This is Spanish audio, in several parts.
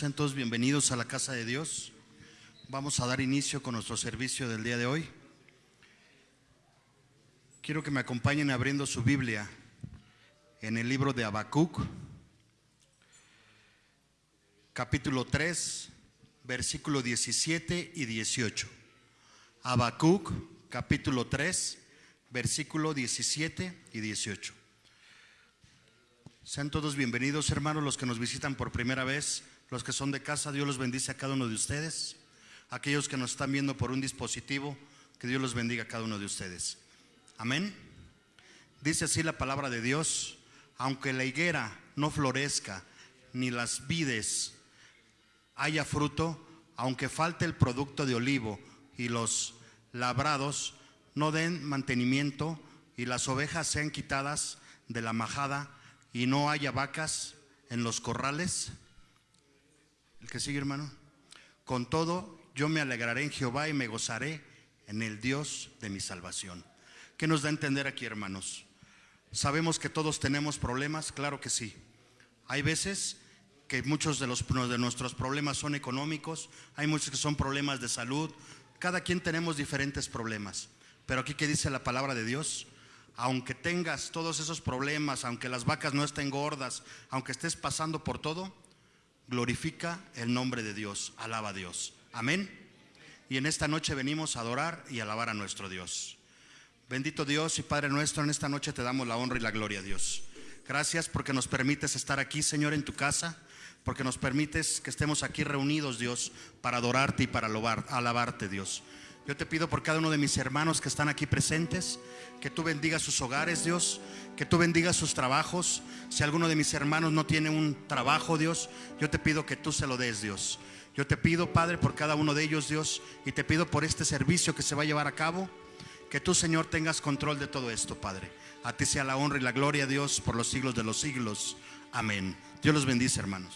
sean todos bienvenidos a la casa de Dios. Vamos a dar inicio con nuestro servicio del día de hoy. Quiero que me acompañen abriendo su Biblia en el libro de Habacuc, capítulo 3, versículo 17 y 18. Habacuc, capítulo 3, versículo 17 y 18. Sean todos bienvenidos, hermanos, los que nos visitan por primera vez, los que son de casa, Dios los bendice a cada uno de ustedes. Aquellos que nos están viendo por un dispositivo, que Dios los bendiga a cada uno de ustedes. Amén. Dice así la palabra de Dios, aunque la higuera no florezca, ni las vides haya fruto, aunque falte el producto de olivo y los labrados no den mantenimiento y las ovejas sean quitadas de la majada, y no haya vacas en los corrales. Que sigue, hermano. Con todo, yo me alegraré en Jehová y me gozaré en el Dios de mi salvación. ¿Qué nos da a entender aquí, hermanos? Sabemos que todos tenemos problemas, claro que sí. Hay veces que muchos de, los, de nuestros problemas son económicos, hay muchos que son problemas de salud, cada quien tenemos diferentes problemas. Pero aquí que dice la palabra de Dios, aunque tengas todos esos problemas, aunque las vacas no estén gordas, aunque estés pasando por todo, glorifica el nombre de Dios, alaba a Dios. Amén. Y en esta noche venimos a adorar y alabar a nuestro Dios. Bendito Dios y Padre nuestro, en esta noche te damos la honra y la gloria, Dios. Gracias porque nos permites estar aquí, Señor, en tu casa, porque nos permites que estemos aquí reunidos, Dios, para adorarte y para alabarte, Dios. Yo te pido por cada uno de mis hermanos que están aquí presentes, que tú bendigas sus hogares, Dios, que tú bendigas sus trabajos. Si alguno de mis hermanos no tiene un trabajo, Dios, yo te pido que tú se lo des, Dios. Yo te pido, Padre, por cada uno de ellos, Dios, y te pido por este servicio que se va a llevar a cabo, que tú, Señor, tengas control de todo esto, Padre. A ti sea la honra y la gloria, Dios, por los siglos de los siglos. Amén. Dios los bendice, hermanos.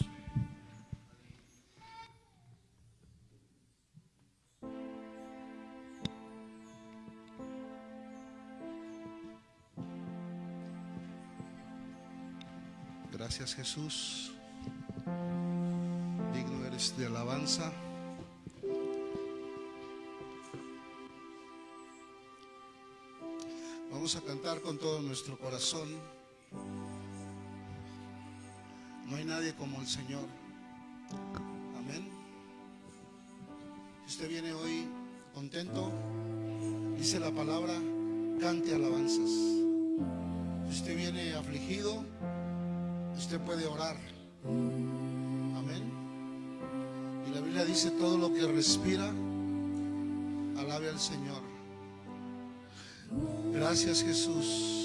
Gracias Jesús. Digno eres de alabanza. Vamos a cantar con todo nuestro corazón. No hay nadie como el Señor. Amén. Si usted viene hoy contento, dice la palabra, cante alabanzas. Si usted viene afligido, usted puede orar. Amén. Y la Biblia dice todo lo que respira, alabe al Señor. Gracias Jesús.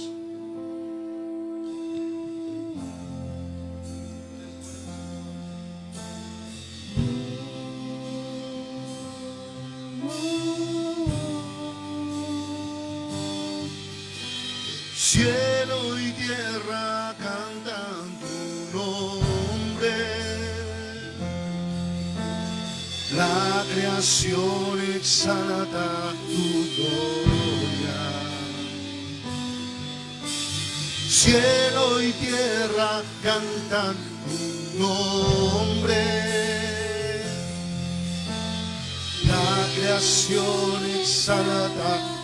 Exalta tu gloria. Cielo y tierra cantan tu nombre. La creación exalta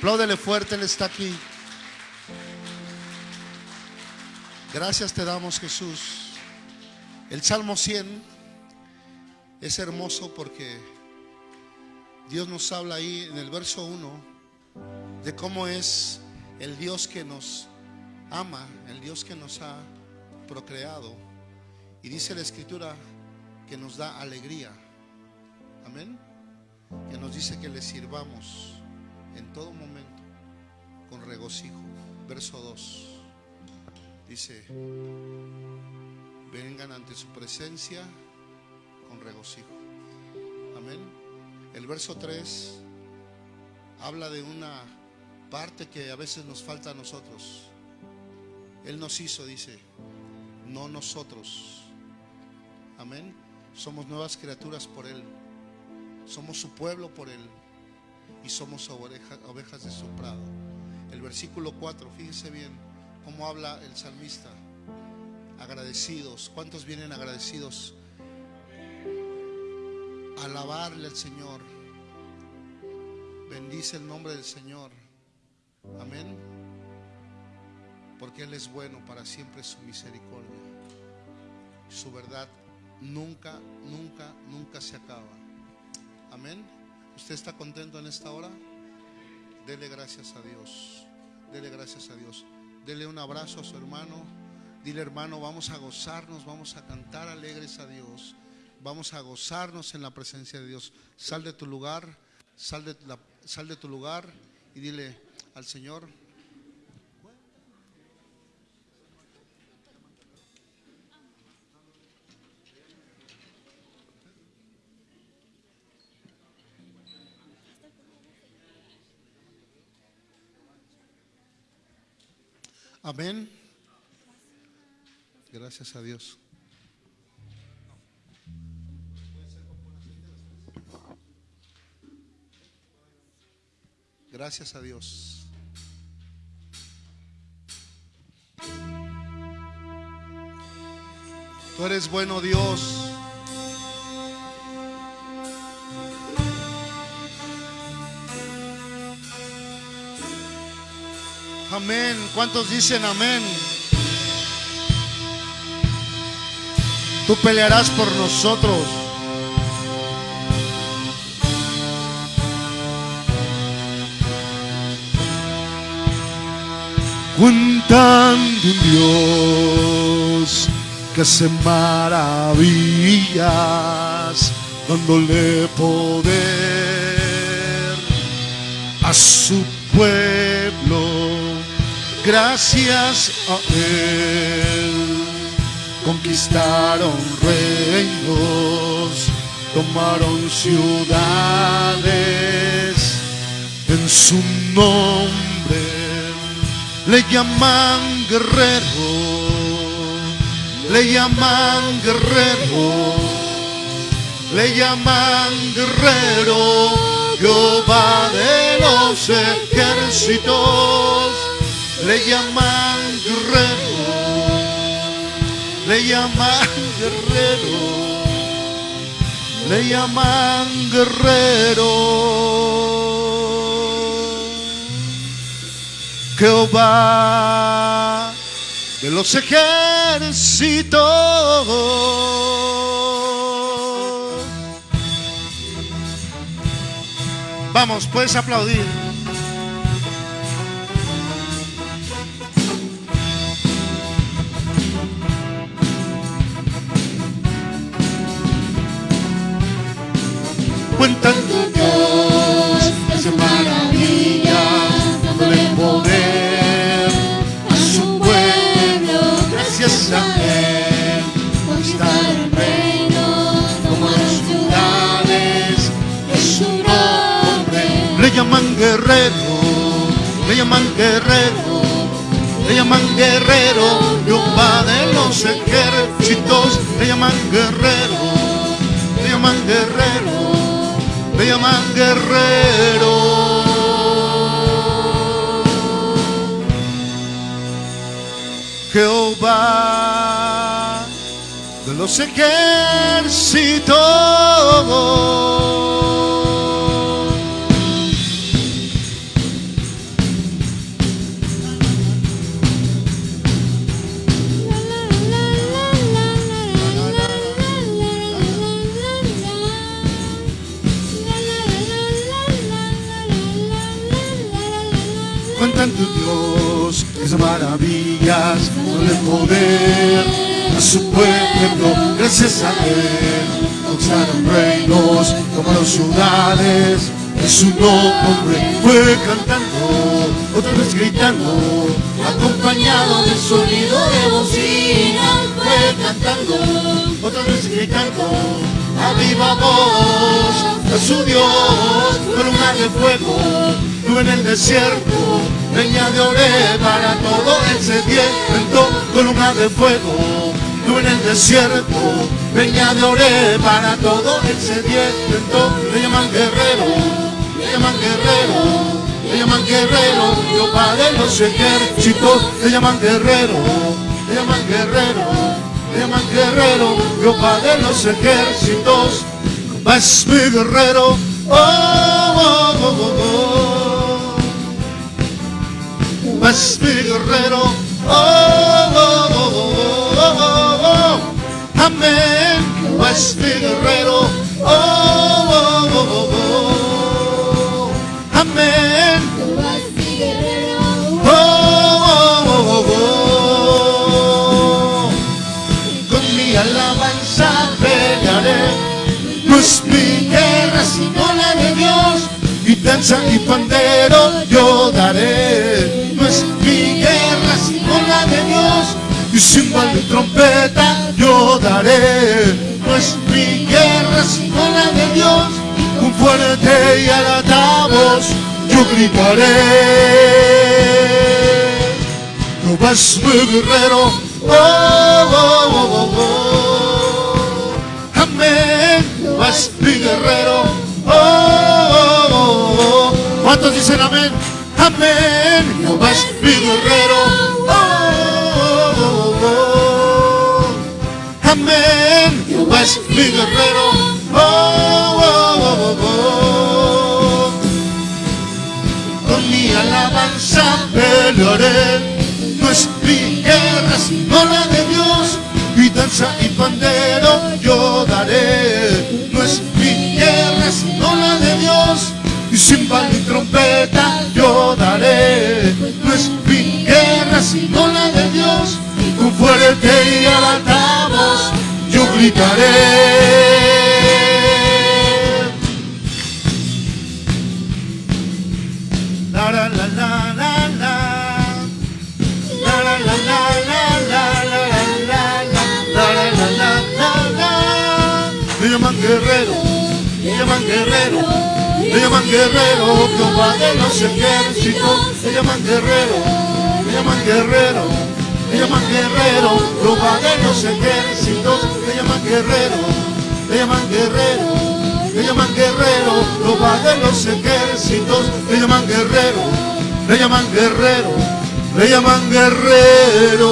Apláudele fuerte, Él está aquí. Gracias te damos, Jesús. El Salmo 100 es hermoso porque Dios nos habla ahí en el verso 1 de cómo es el Dios que nos ama, el Dios que nos ha procreado. Y dice la escritura que nos da alegría. Amén. Que nos dice que le sirvamos en todo momento con regocijo. Verso 2. Dice, vengan ante su presencia con regocijo. Amén. El verso 3 habla de una parte que a veces nos falta a nosotros. Él nos hizo, dice, no nosotros. Amén. Somos nuevas criaturas por Él. Somos su pueblo por Él y somos oveja- ovejas de su prado. El versículo 4, fíjense bien cómo habla el salmista. Agradecidos. ¿Cuántos vienen agradecidos? Alabarle al Señor. Bendice el nombre del Señor. Amén. Porque Él es bueno, para siempre su misericordia. Su verdad nunca, nunca, nunca se acaba. Amén. ¿Usted está contento en esta hora? Dele gracias a Dios. Dele gracias a Dios. Dele un abrazo a su hermano. Dile hermano, vamos a gozarnos, vamos a cantar alegres a Dios. Vamos a gozarnos en la presencia de Dios. Sal de tu lugar, sal de, la- sal de tu lugar y dile al Señor, amén. Gracias a Dios. Gracias a Dios. Tú eres bueno Dios. Amén. ¿Cuántos dicen amén? Tú pelearás por nosotros. Cuentan un Dios que hace maravillas, dándole poder a su pueblo. Gracias a Él. Conquistaron reinos, tomaron ciudades. En su nombre, le llaman guerrero, le llaman guerrero, le llaman guerrero, Jehová de los ejércitos, le llaman guerrero le llaman guerrero, le llaman guerrero. Jehová de los ejércitos. Vamos, puedes aplaudir. Cuentan Dios, hace maravillas, dándole poder a su pueblo, gracias a Él, conquistaron reinos, tomaron ciudades, en su nombre, le llaman guerrero, le llaman guerrero, le llaman guerrero, Jehová de los ejércitos, le llaman guerrero, le llaman guerrero me llaman guerrero. Jehová de los ejércitos. Tu Dios, es maravillas, con el poder a su pueblo, gracias a Él, conquistaron reinos, tomaron ciudades, en su nombre fue cantando, otra vez gritando, acompañado del sonido de bocina, fue cantando, otra vez gritando, a viva voz, a su Dios, columna de fuego, tú en el desierto, leña de oré para todo el sediento, columna de fuego, tú en el desierto, peña de ore para todo el sediento. Le llaman guerrero, le llaman guerrero, le llaman guerrero, Jehová de los ejércitos. Le llaman guerrero, le llaman guerrero, le llaman guerrero, Jehová de los ejércitos. Es mi guerrero, oh, oh, oh, oh, oh. Mi guerrero, oh, oh, oh, oh, oh, oh, oh. Amén, es mi guerrero, oh, oh, oh, oh, oh. Amén, oh, oh, oh, oh, oh. Con mi alabanza pelearé. No es mi guerra sino la de Dios. Y danza y pandero yo daré. De Dios. Y cimbal y trompeta yo daré. No es mi guerra sino la de Dios. Con fuerte y alta voz yo gritaré. Jehová es mi guerrero. Oh, oh, oh, oh, oh. Amén. Jehová es mi guerrero. Oh, oh, oh, oh. ¿Cuántos dicen amén? Amén. Jehová es mi guerrero. Amén. Jehová es mi guerrero. Oh, oh, oh, oh, oh. Con mi alabanza pelearé. No es mi guerra sino la de Dios. Y danza y pandero yo daré. No es mi guerra sino la de Dios. Y cimbal y trompeta yo daré. No es mi guerra sino la de Dios tú fuerte y alabamos, yo gritaré. La la la la la. Me llaman guerrero, me llaman guerrero, me llaman guerrero, Jehová de los ejércitos, me llaman guerrero, me llaman guerrero me llaman guerrero, los ejércitos. Me llaman guerrero, me llaman guerrero. Me llaman guerrero, los ejércitos. Me llaman guerrero, me llaman guerrero, me llaman guerrero.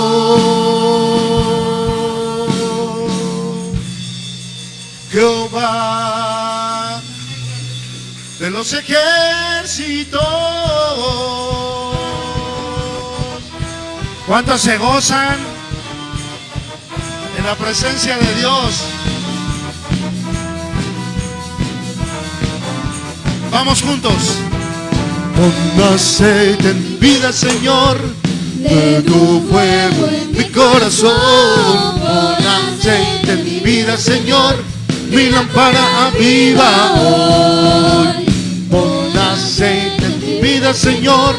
Jehová de los ejércitos. ¿Cuántos se gozan en la presencia de Dios? Vamos juntos. Pon aceite en mi vida, Señor, de tu fuego en mi corazón. Pon aceite en mi vida, Señor, mi lámpara aviva hoy. Pon aceite en mi vida, Señor,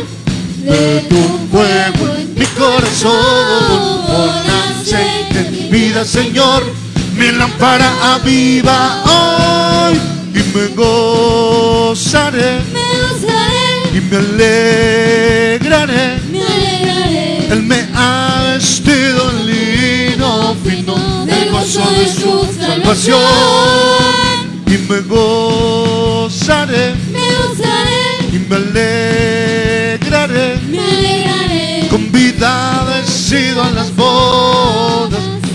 de tu fuego en mi corazón. Pon aceite mi vida, Señor, mi lámpara aviva hoy. Y me gozaré Me gozaré, y me alegraré. me alegraré. Él me ha vestido en lino fino del gozo de su salvación. Y me gozaré Me gozaré, y me alegraré.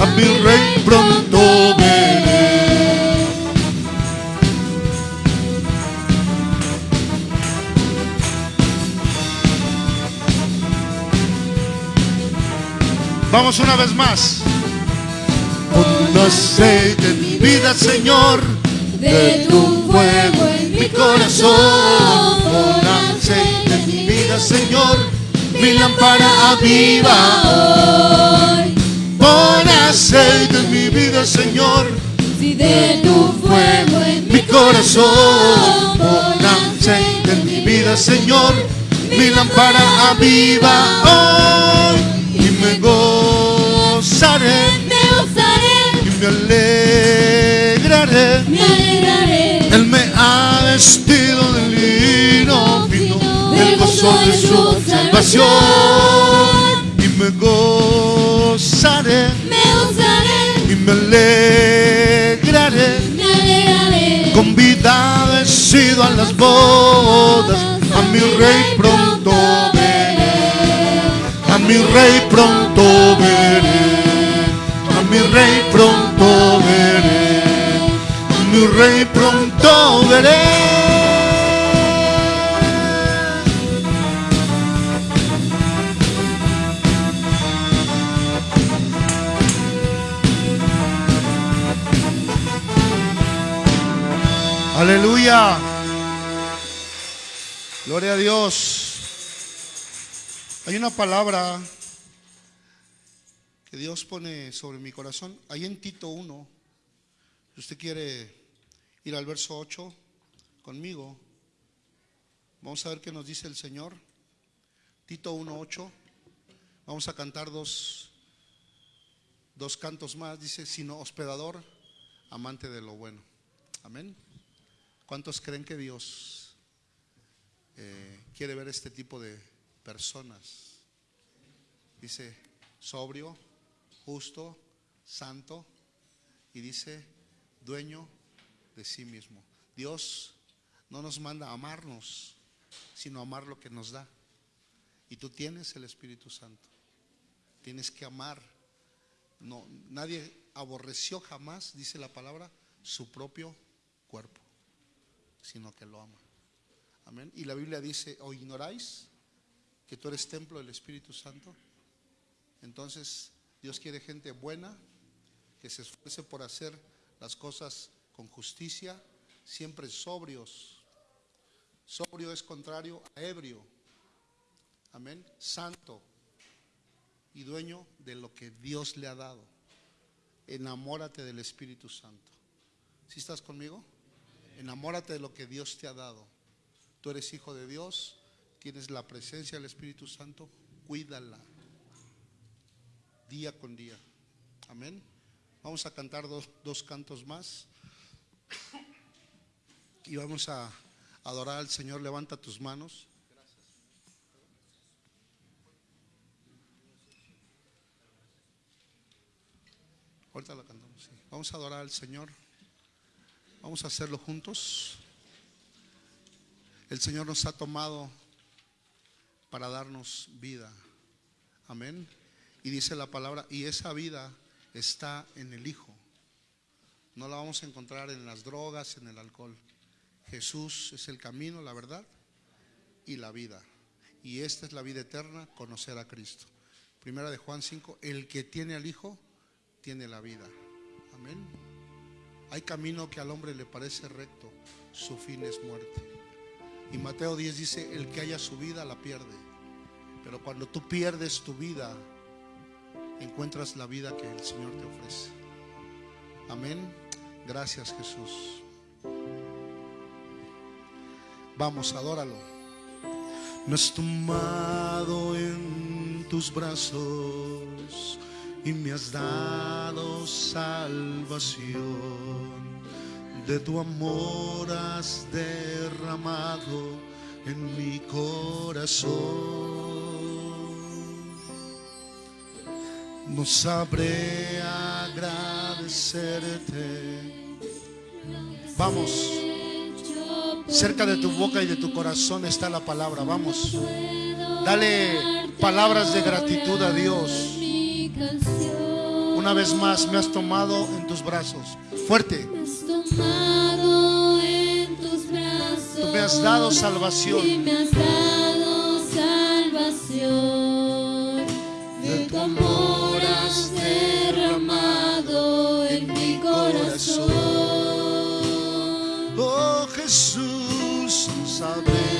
A mi rey pronto veré. Vamos una vez más. Pon aceite en mi vida, Señor, de tu fuego en mi corazón. Pon aceite en mi vida, Señor, mi lámpara aviva hoy. Pon aceite en mi vida, Señor, Si de tu fuego en mi corazón. Pon aceite en mi vida, Señor, mi lámpara aviva hoy. Y me gozaré me gozaré, y me alegraré. me alegraré. Él me ha vestido de lino fino del gozo de su salvación. Y me gozaré alegraré. Me. Convidado he sido a las bodas, a mi rey pronto veré. A mi rey pronto veré. A mi rey pronto veré. A mi rey pronto veré. Aleluya. Gloria a Dios. Hay una palabra que Dios pone sobre mi corazón. Ahí en Tito 1, si usted quiere ir al verso 8 conmigo, vamos a ver qué nos dice el Señor. Tito 1.8. Vamos a cantar dos, dos cantos más. Dice, sino hospedador, amante de lo bueno. Amén. ¿Cuántos creen que Dios eh, quiere ver este tipo de personas? Dice, sobrio, justo, santo y dice, dueño de sí mismo. Dios no nos manda a amarnos, sino a amar lo que nos da. Y tú tienes el Espíritu Santo. Tienes que amar. No, nadie aborreció jamás, dice la palabra, su propio cuerpo sino que lo ama. Amén. Y la Biblia dice, o ignoráis que tú eres templo del Espíritu Santo. Entonces, Dios quiere gente buena, que se esfuerce por hacer las cosas con justicia, siempre sobrios. Sobrio es contrario a ebrio. Amén. Santo y dueño de lo que Dios le ha dado. Enamórate del Espíritu Santo. ¿Sí estás conmigo? Enamórate de lo que Dios te ha dado. Tú eres hijo de Dios, tienes la presencia del Espíritu Santo, cuídala día con día. Amén. Vamos a cantar dos, dos cantos más y vamos a adorar al Señor. Levanta tus manos. Ahorita la cantamos. Vamos a adorar al Señor. Vamos a hacerlo juntos. El Señor nos ha tomado para darnos vida. Amén. Y dice la palabra, y esa vida está en el Hijo. No la vamos a encontrar en las drogas, en el alcohol. Jesús es el camino, la verdad y la vida. Y esta es la vida eterna, conocer a Cristo. Primera de Juan 5, el que tiene al Hijo, tiene la vida. Amén. Hay camino que al hombre le parece recto, su fin es muerte. Y Mateo 10 dice, el que haya su vida la pierde. Pero cuando tú pierdes tu vida, encuentras la vida que el Señor te ofrece. Amén. Gracias Jesús. Vamos, adóralo. Me has tomado en tus brazos y me has dado salvación. De tu amor has derramado en mi corazón. No sabré agradecerte. Vamos. Cerca de tu boca y de tu corazón está la palabra. Vamos. Dale palabras de gratitud a Dios. Una vez más me has tomado en tus brazos. Fuerte. tomado en tus brazos. Tú me has dado salvación. Y me has dado salvación. De tu amor has derramado en mi corazón. Oh Jesús, sabré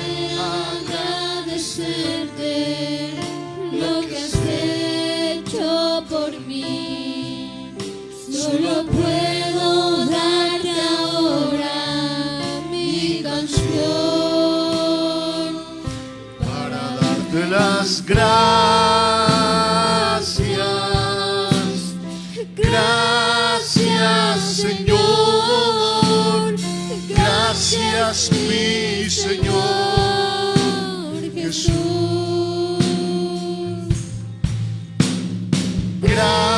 gracias. Gracias Señor. Gracias mi Señor Jesús. Gracias,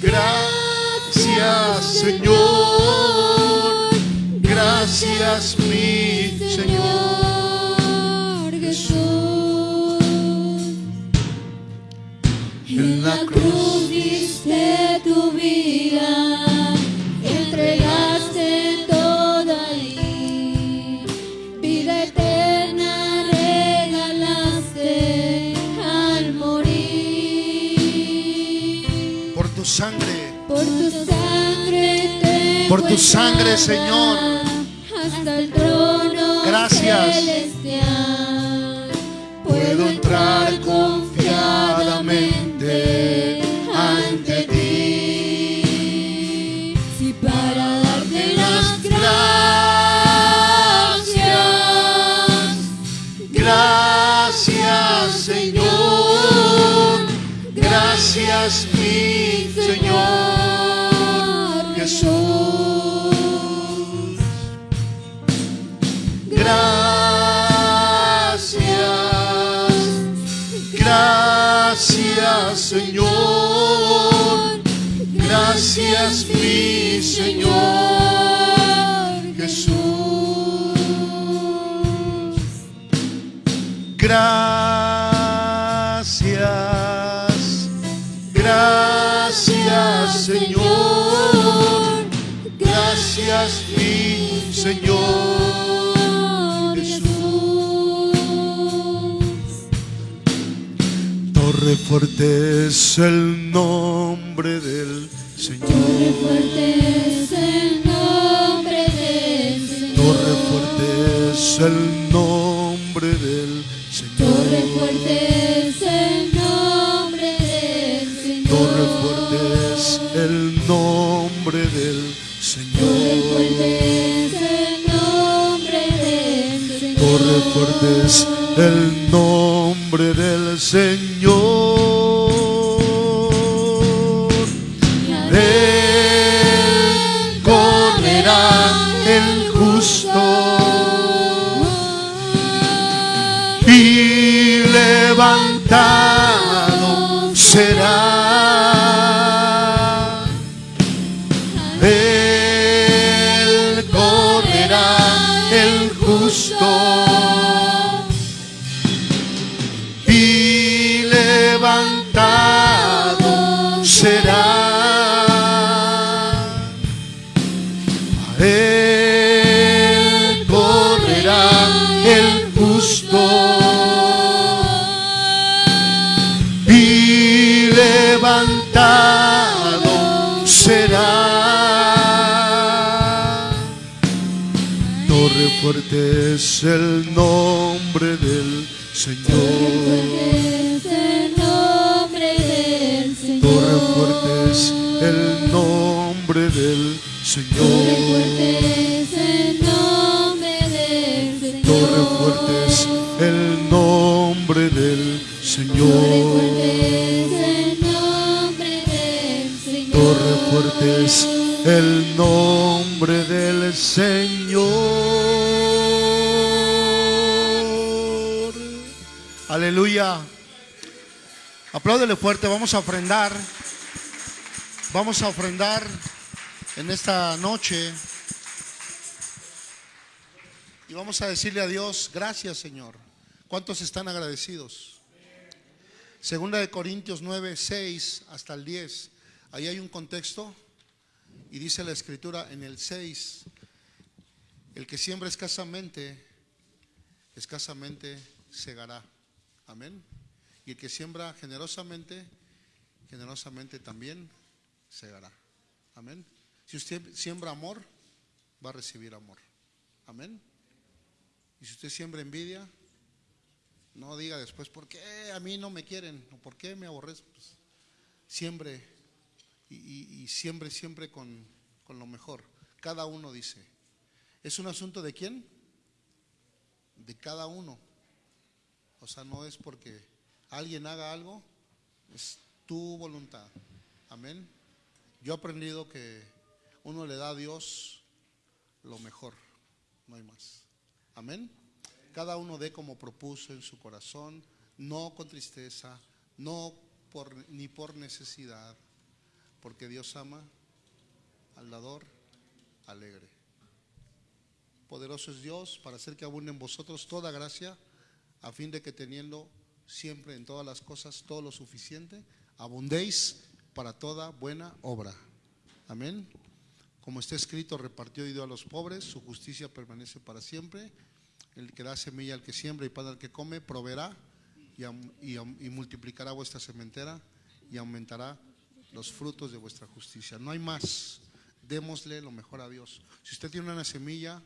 gracias Señor. Gracias, mi. Señor Por tu sangre, Señor. Hasta el trono Gracias. Gracias, mi Señor Jesús. Gracias, gracias Señor, gracias mi Señor Jesús. Torre fuerte es el nombre del Señor. Torre fuerte es el nombre del Señor. Torre fuerte es el nombre del Señor. Torre fuerte es el nombre del Señor. Torre fuerte es el nombre del Torre Señor. fuerte es el nombre del Señor. Torre fuerte es el nombre del Señor. Torre fuerte es el nombre del Señor. Señor. Torre fuerte es el nombre del Torre Señor. fuerte es el nombre del Señor. Torre fuerte es el nombre del Señor. Torre fuerte es el nombre del Torre fuerte es el nombre del Señor. Aleluya. Apláudele fuerte, vamos a ofrendar. Vamos a ofrendar en esta noche. Y vamos a decirle a Dios, gracias Señor. ¿Cuántos están agradecidos? Segunda de Corintios 9, 6 hasta el 10. Ahí hay un contexto y dice la escritura en el 6, el que siembra escasamente, escasamente segará. Amén. Y el que siembra generosamente, generosamente también segará. Amén. Si usted siembra amor, va a recibir amor. Amén. Y si usted siembra envidia, no diga después, ¿por qué a mí no me quieren? ¿O por qué me aborrezco? Pues, siembre y, siembre siempre con, con lo mejor. Cada uno dice. ¿Es un asunto de quién? De cada uno. O sea, no es porque alguien haga algo, es tu voluntad. Amén. Yo he aprendido que uno le da a Dios lo mejor, no hay más. Amén. Cada uno dé como propuso en su corazón, no con tristeza, no por, ni por necesidad, porque Dios ama al dador alegre. Poderoso es Dios para hacer que abunde en vosotros toda gracia, a fin de que teniendo siempre en todas las cosas todo lo suficiente, abundéis para toda buena obra. Amén. Como está escrito, repartió y dio a los pobres, su justicia permanece para siempre. El que da semilla al que siembra y pan al que come, proveerá y, y y multiplicará vuestra sementera y aumentará los frutos de vuestra justicia. No hay más. Démosle lo mejor a Dios. Si usted tiene una semilla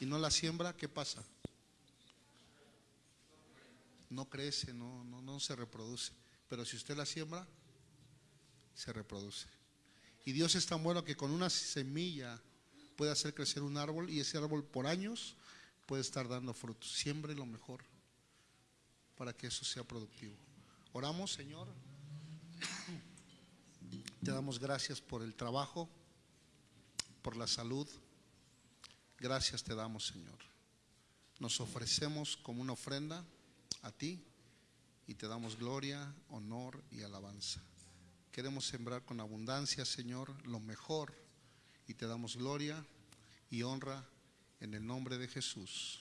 y no la siembra, ¿qué pasa? No crece, no, no, no se reproduce. Pero si usted la siembra, se reproduce. Y Dios es tan bueno que con una semilla puede hacer crecer un árbol y ese árbol por años puede estar dando frutos. Siembre lo mejor para que eso sea productivo. Oramos, Señor. Te damos gracias por el trabajo, por la salud. Gracias te damos, Señor. Nos ofrecemos como una ofrenda a ti y te damos gloria, honor y alabanza. Queremos sembrar con abundancia, Señor, lo mejor y te damos gloria y honra en el nombre de Jesús.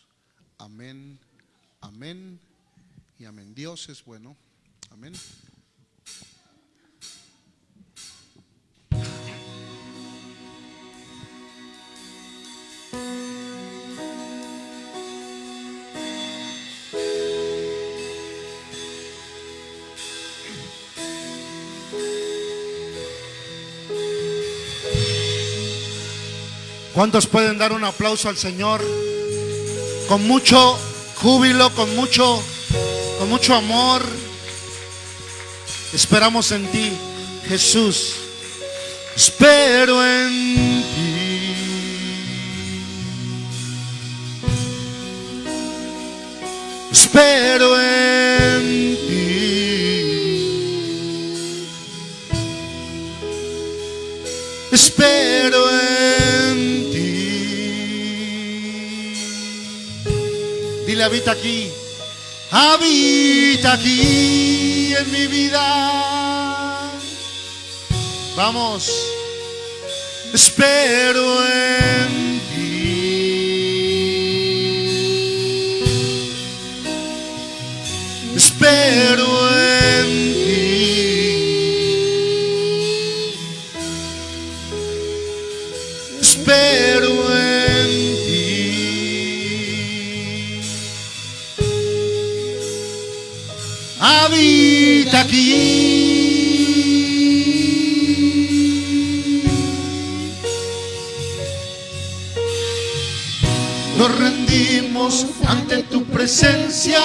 Amén, amén y amén. Dios es bueno. Amén. ¿Cuántos pueden dar un aplauso al Señor? Con mucho júbilo, con mucho, con mucho amor. Esperamos en ti, Jesús. Espero en ti. Espero en habita aquí. Habita aquí en mi vida. Vamos. Espero en presencia.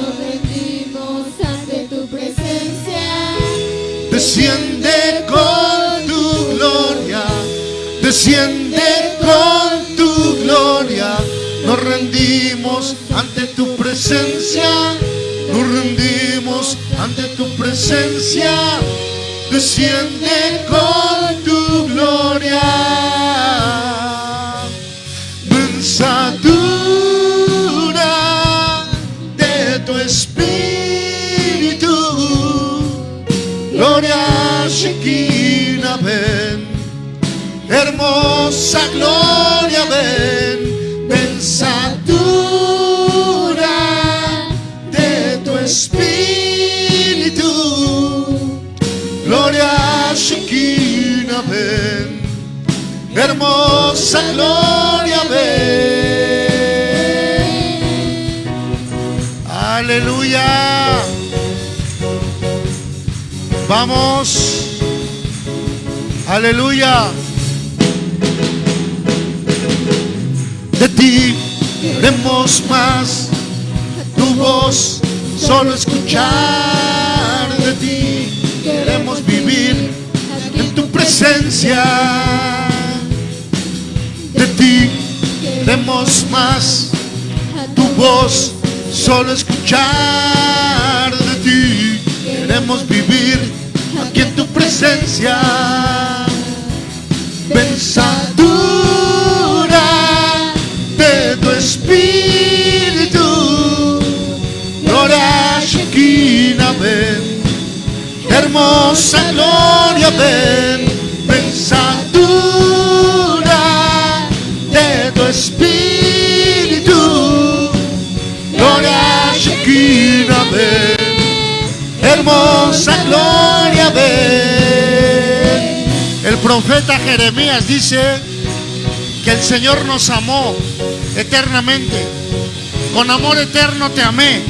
Nos rendimos ante tu presencia. Desciende con tu gloria, desciende con tu gloria. Nos rendimos ante tu presencia, nos rendimos ante tu presencia. Desciende con Hermosa gloria, ven. Pensadura de tu espíritu. Gloria Shekinah, ven. Hermosa gloria, ven. Aleluya. Vamos. Aleluya. De ti queremos más. Tu voz solo escuchar de ti. Queremos vivir en tu presencia. De ti queremos más. Tu voz solo escuchar de ti. Queremos vivir aquí en tu presencia. Pensadura espíritu. Gloria Shekinah ven hermosa gloria ven pensadura de tu espíritu. Gloria Shekinah ven hermosa gloria ven el profeta Jeremías dice que el Señor nos amó eternamente. Con amor eterno te amé.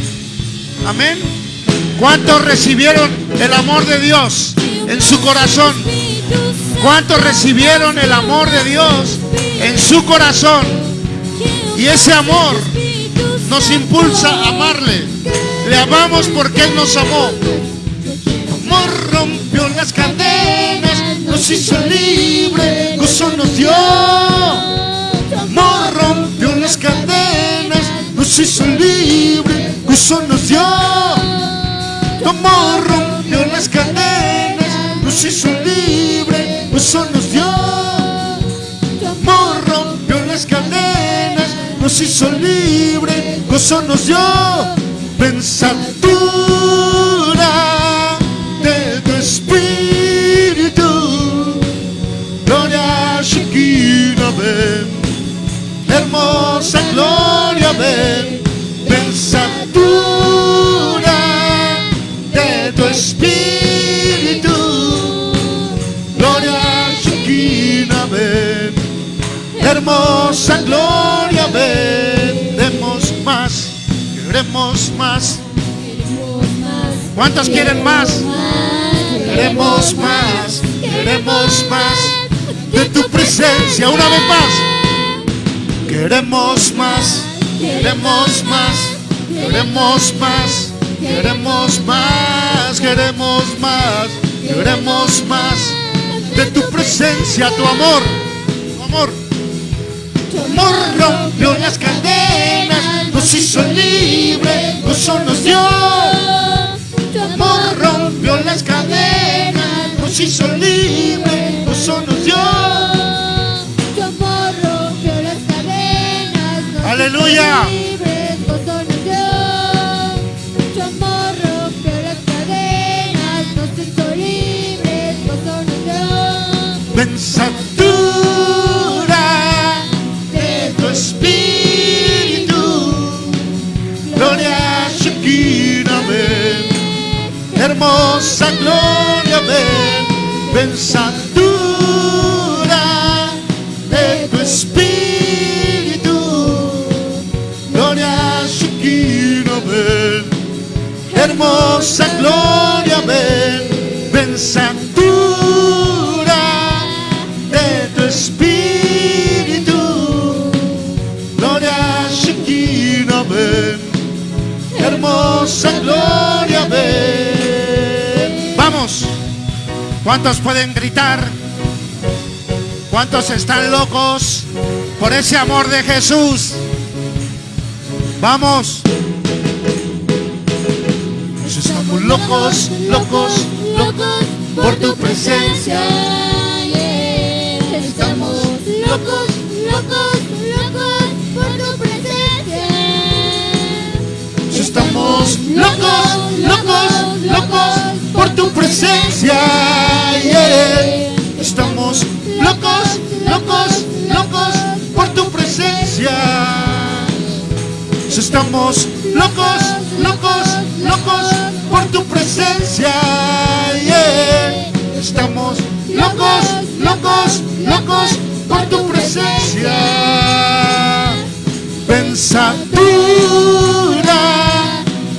Amén. ¿Cuántos recibieron el amor de Dios en su corazón? ¿Cuántos recibieron el amor de Dios en su corazón? Y ese amor nos impulsa a amarle. Le amamos porque Él nos amó. Amor rompió las cadenas, nos hizo libre, gozo nos dio. Amor rompió nos hizo libre, gozo nos dio. Amor rompió las cadenas, nos hizo libre, gozo nos dio. Amor rompió las cadenas, nos hizo libre, gozo nos dio. Pensatura de tu espíritu, gloria Shekinah hermosa gloria ven, pensatura de tu espíritu, gloria Shekinah ven, hermosa gloria ven, demos más, queremos más. ¿Cuántos quieren más? Queremos más, queremos más de tu presencia. Una vez más. Queremos más, queremos más, queremos más, queremos más, queremos más, queremos más de tu presencia, tu amor, tu amor. Tu amor rompió las cadenas, nos hizo libre, gozo nos dio. Tu amor rompió las cadenas, nos hizo libre, dio. Pensatura de tu espíritu, gloria Shekinah ven, hermosa gloria ven, hermosa gloria ven, pensatura de tu espíritu, gloria Shekinah ven, hermosa gloria ven. Vamos, ¿cuántos pueden gritar? ¿Cuántos están locos por ese amor de Jesús? Vamos. Locos, locos, locos por tu presencia. Estamos locos, locos, locos por tu presencia. Estamos locos, locos, locos por tu presencia. Estamos locos, locos, locos por tu presencia. Estamos locos, locos, locos presencia. Estamos locos, locos, locos por tu presencia. Pensatura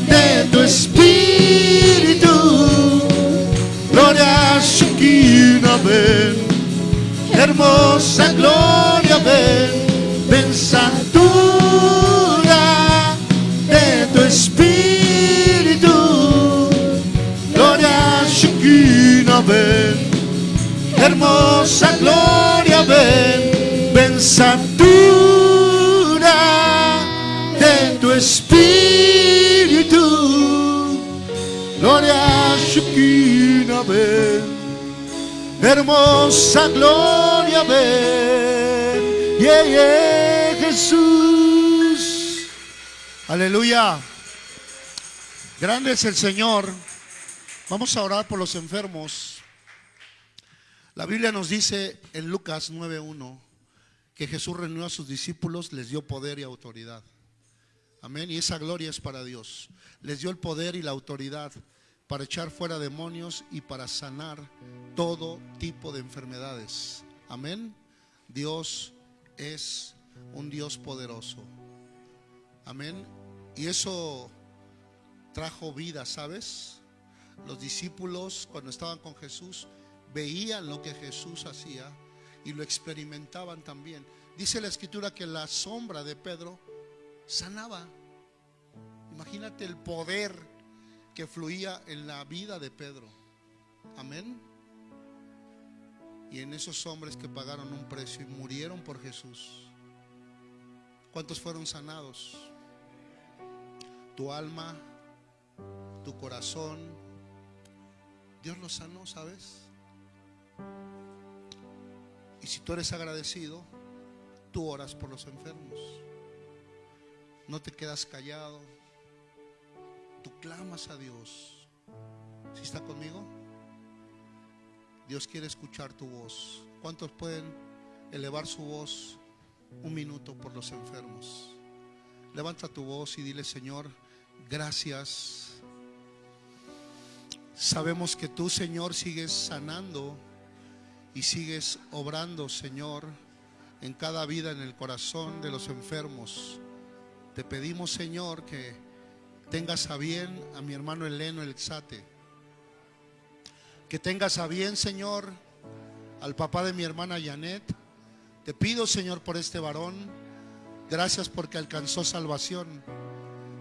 de tu espíritu, gloria Shekinah ven, hermosa ven, hermosa gloria ven, pensatura de tu espíritu, gloria Shekinah ven, hermosa gloria ven, yeah, yeah, Jesús, aleluya, grande es el Señor, vamos a orar por los enfermos. La Biblia nos dice en Lucas 9.1 que Jesús reunió a sus discípulos, les dio poder y autoridad. Amén. Y esa gloria es para Dios. Les dio el poder y la autoridad para echar fuera demonios y para sanar todo tipo de enfermedades. Amén. Dios es un Dios poderoso. Amén. Y eso trajo vida, ¿sabes? Los discípulos cuando estaban con Jesús veían lo que Jesús hacía y lo experimentaban también. Dice la escritura que la sombra de Pedro sanaba. Imagínate el poder que fluía en la vida de Pedro. Amén. Y en esos hombres que pagaron un precio y murieron por Jesús. ¿Cuántos fueron sanados? Tu alma, tu corazón. Dios los sanó, ¿sabes? Y si tú eres agradecido, tú oras por los enfermos. No te quedas callado. Tú clamas a Dios. ¿Si está conmigo? Dios quiere escuchar tu voz. ¿Cuántos pueden elevar su voz un minuto por los enfermos? Levanta tu voz y dile, Señor, gracias. Sabemos que tú, Señor, sigues sanando y sigues obrando, Señor, en cada vida, en el corazón de los enfermos. Te pedimos, Señor, que tengas a bien a mi hermano Eleno el Exate. Que tengas a bien, Señor, al papá de mi hermana Janet. Te pido, Señor, por este varón. Gracias porque alcanzó salvación.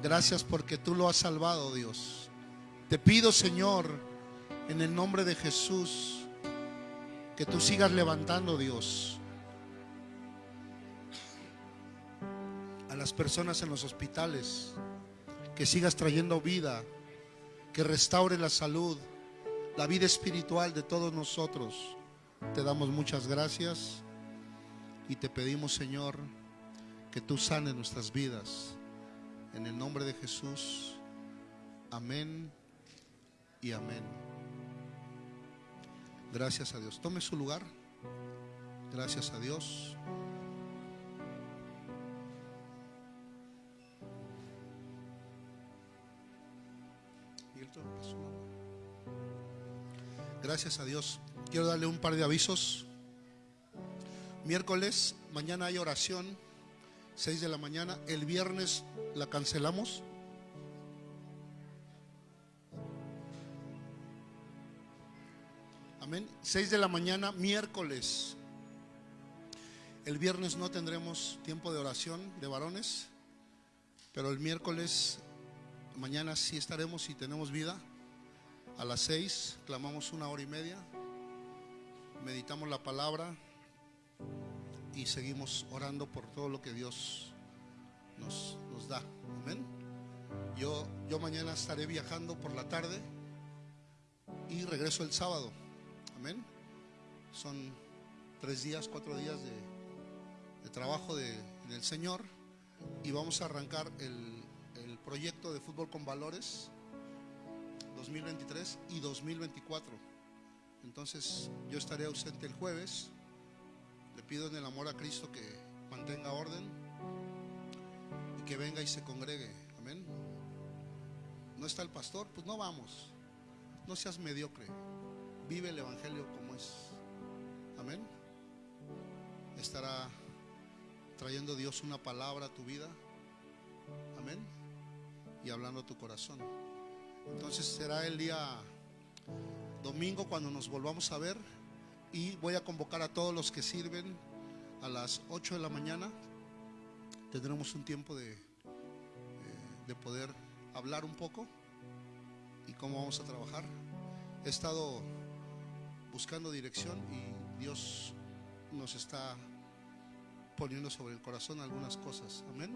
Gracias porque tú lo has salvado, Dios. Te pido, Señor, en el nombre de Jesús, que tú sigas levantando, Dios, a las personas en los hospitales, que sigas trayendo vida, que restaure la salud, la vida espiritual de todos nosotros. Te damos muchas gracias y te pedimos, Señor, que tú sanes nuestras vidas. En el nombre de Jesús. Amén y amén. Gracias a Dios. Tome su lugar. Gracias a Dios. Gracias a Dios. Quiero darle un par de avisos. Miércoles, mañana hay oración, 6 de la mañana. El viernes la cancelamos. Amén. 6 de la mañana, miércoles. El viernes no tendremos tiempo de oración de varones, pero el miércoles, mañana sí estaremos y tenemos vida. A las 6 clamamos una hora y media, meditamos la palabra y seguimos orando por todo lo que Dios nos, nos da. Amén. Yo, yo mañana estaré viajando por la tarde y regreso el sábado. Amén. Son tres días, cuatro días de, trabajo de, del Señor y vamos a arrancar el, el proyecto de fútbol con valores 2023 y 2024. Entonces yo estaré ausente el jueves. Le pido en el amor a Cristo que mantenga orden y que venga y se congregue. Amén. No está el pastor, pues no vamos. No seas mediocre. Vive el Evangelio como es. Amén. Estará trayendo Dios una palabra a tu vida. Amén. Y hablando a tu corazón. Entonces será el día domingo cuando nos volvamos a ver. Y voy a convocar a todos los que sirven a las 8 de la mañana. Tendremos un tiempo de, eh, de poder hablar un poco y cómo vamos a trabajar. He estado buscando dirección y Dios nos está poniendo sobre el corazón algunas cosas. Amén.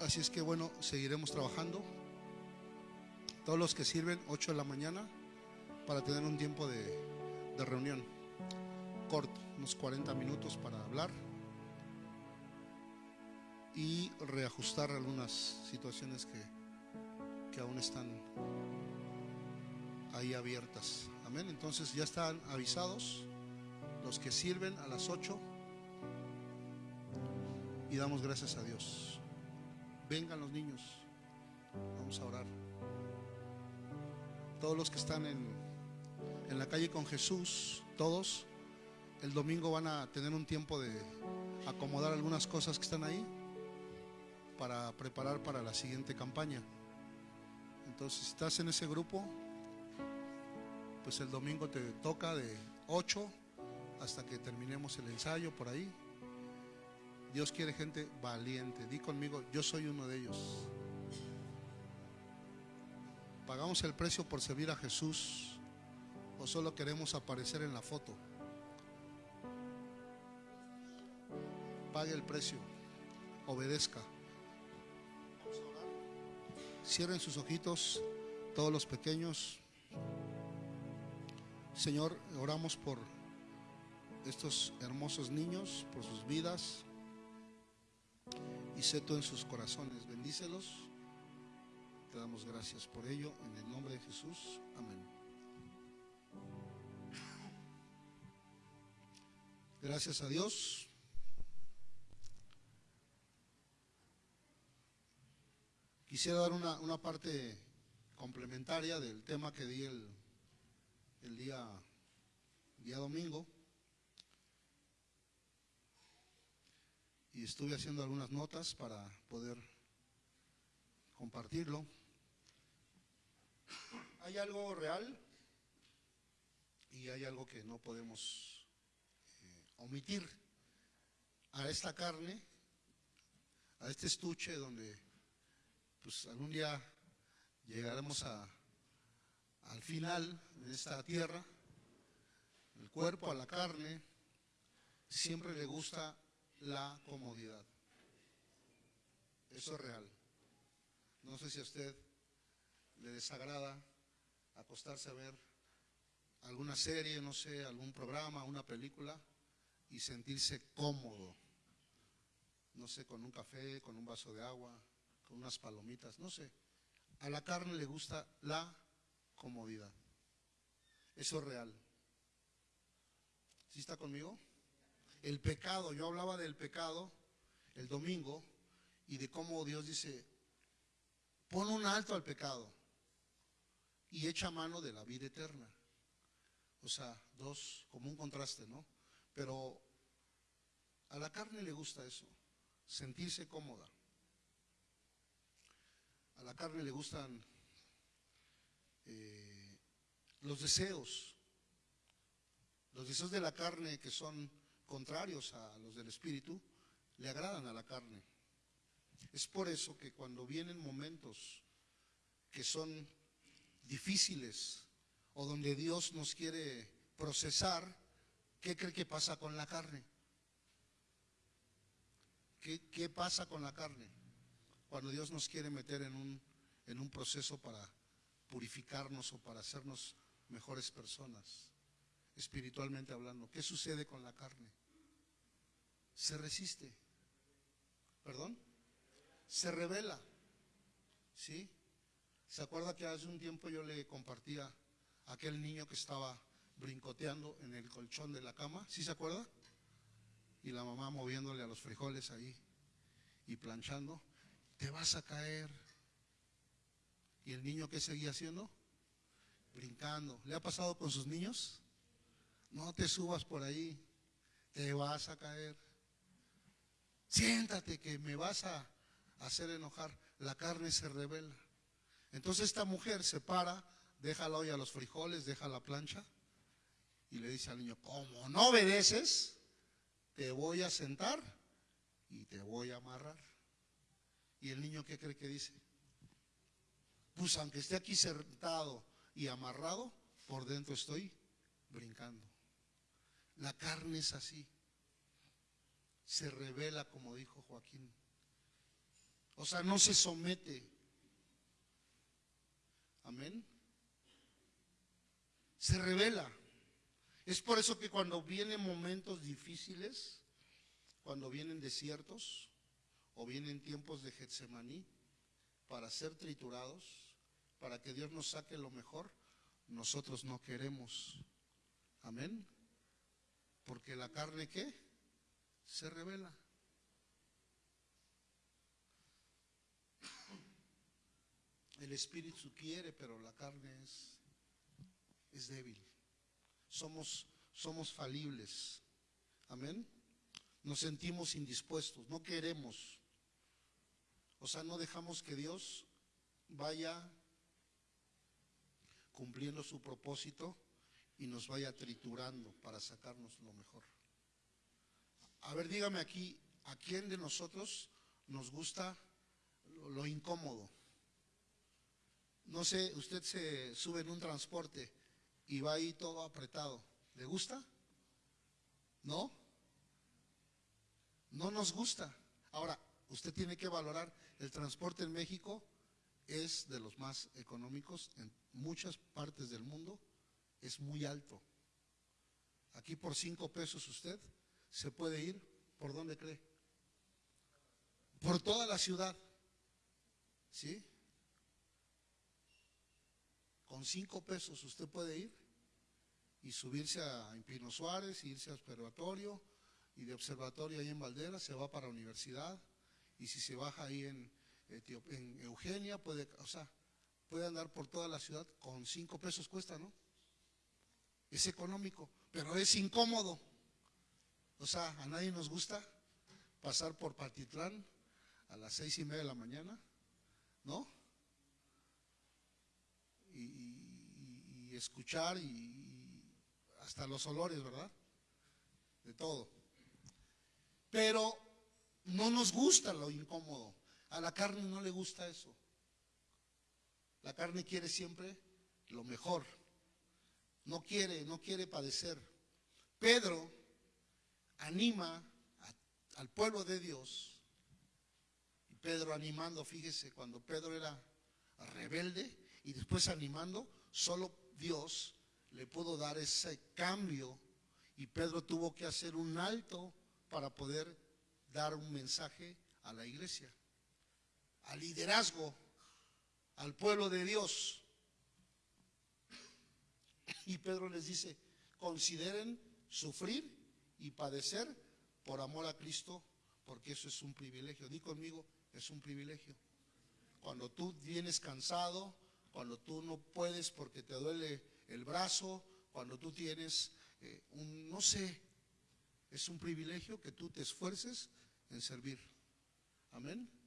Así es que bueno, seguiremos trabajando. Todos los que sirven, 8 de la mañana, para tener un tiempo de, de reunión corto, unos 40 minutos para hablar y reajustar algunas situaciones que, que aún están ahí abiertas. Amén. Entonces ya están avisados los que sirven a las 8 y damos gracias a Dios. Vengan los niños. Vamos a orar. todos los que están en, en la calle con Jesús, todos, el domingo van a tener un tiempo de acomodar algunas cosas que están ahí para preparar para la siguiente campaña. Entonces, si estás en ese grupo, pues el domingo te toca de 8 hasta que terminemos el ensayo por ahí. Dios quiere gente valiente. Di conmigo, yo soy uno de ellos. ¿Pagamos el precio por servir a Jesús o solo queremos aparecer en la foto? Pague el precio, obedezca. Cierren sus ojitos, todos los pequeños. Señor, oramos por estos hermosos niños, por sus vidas. Y sé tú en sus corazones. Bendícelos. Te damos gracias por ello. En el nombre de Jesús. Amén. Gracias a Dios. Quisiera dar una, una parte complementaria del tema que di el, el día, día domingo. Y estuve haciendo algunas notas para poder compartirlo. Hay algo real y hay algo que no podemos eh, omitir. A esta carne, a este estuche donde pues algún día llegaremos a, al final de esta tierra, el cuerpo, a la carne, siempre le gusta la comodidad. Eso es real. No sé si a usted le desagrada acostarse a ver alguna serie, no sé, algún programa, una película y sentirse cómodo. No sé, con un café, con un vaso de agua, con unas palomitas, no sé. A la carne le gusta la comodidad. Eso es real. ¿Sí está conmigo? El pecado, yo hablaba del pecado el domingo y de cómo Dios dice, pon un alto al pecado y echa mano de la vida eterna. O sea, dos, como un contraste, ¿no? Pero a la carne le gusta eso, sentirse cómoda. A la carne le gustan eh, los deseos, los deseos de la carne que son contrarios a los del espíritu, le agradan a la carne. Es por eso que cuando vienen momentos que son difíciles o donde Dios nos quiere procesar, ¿qué cree que pasa con la carne? ¿Qué, qué pasa con la carne? Cuando Dios nos quiere meter en un, en un proceso para purificarnos o para hacernos mejores personas, espiritualmente hablando. ¿Qué sucede con la carne? Se resiste. ¿Perdón? Se revela. ¿Sí? ¿Se acuerda que hace un tiempo yo le compartía a aquel niño que estaba brincoteando en el colchón de la cama? ¿Sí se acuerda? Y la mamá moviéndole a los frijoles ahí y planchando. Te vas a caer. ¿Y el niño qué seguía haciendo? Brincando. ¿Le ha pasado con sus niños? No te subas por ahí. Te vas a caer. Siéntate que me vas a hacer enojar. La carne se revela. Entonces esta mujer se para, deja la olla a los frijoles, deja la plancha y le dice al niño, como no obedeces, te voy a sentar y te voy a amarrar. ¿Y el niño qué cree que dice? Pues aunque esté aquí sentado y amarrado, por dentro estoy brincando. La carne es así. Se revela, como dijo Joaquín. O sea, no se somete. Amén. Se revela. Es por eso que cuando vienen momentos difíciles, cuando vienen desiertos o vienen tiempos de Getsemaní para ser triturados, para que Dios nos saque lo mejor, nosotros no queremos. Amén. Porque la carne qué? Se revela. El espíritu quiere, pero la carne es es débil. Somos, somos falibles. Amén. Nos sentimos indispuestos, no queremos. O sea, no dejamos que Dios vaya cumpliendo su propósito y nos vaya triturando para sacarnos lo mejor. A ver, dígame aquí, ¿a quién de nosotros nos gusta lo, incómodo? No sé, usted se sube en un transporte y va ahí todo apretado. ¿Le gusta? ¿No? No nos gusta. Ahora, usted tiene que valorar, el transporte en México es de los más económicos en muchas partes del mundo, es muy alto. Aquí por cinco pesos usted se puede ir, ¿por dónde cree? Por toda la ciudad. ¿Sí? Con cinco pesos usted puede ir y subirse a Pino Suárez, irse a observatorio, y de observatorio ahí en Valdera se va para la universidad, y si se baja ahí en, En Eugenia, puede, o sea, puede andar por toda la ciudad con cinco pesos cuesta, ¿no? Es económico, pero es incómodo. O sea, a nadie nos gusta pasar por Patitlán a las seis y media de la mañana, ¿no? Y, escuchar y hasta los olores, ¿verdad? De todo. Pero no nos gusta lo incómodo. A la carne no le gusta eso. La carne quiere siempre lo mejor. No quiere, no quiere padecer. Pedro anima al pueblo de Dios. Y Pedro animando, fíjese, cuando Pedro era rebelde y después animando, solo Dios le pudo dar ese cambio y Pedro tuvo que hacer un alto para poder dar un mensaje a la iglesia, al liderazgo, al pueblo de Dios. Y Pedro les dice, consideren sufrir y padecer por amor a Cristo, porque eso es un privilegio. Di conmigo, es un privilegio. Cuando tú vienes cansado, cuando tú no puedes porque te duele el brazo, cuando tú tienes eh, un, no sé, es un privilegio que tú te esfuerces en servir. Amén.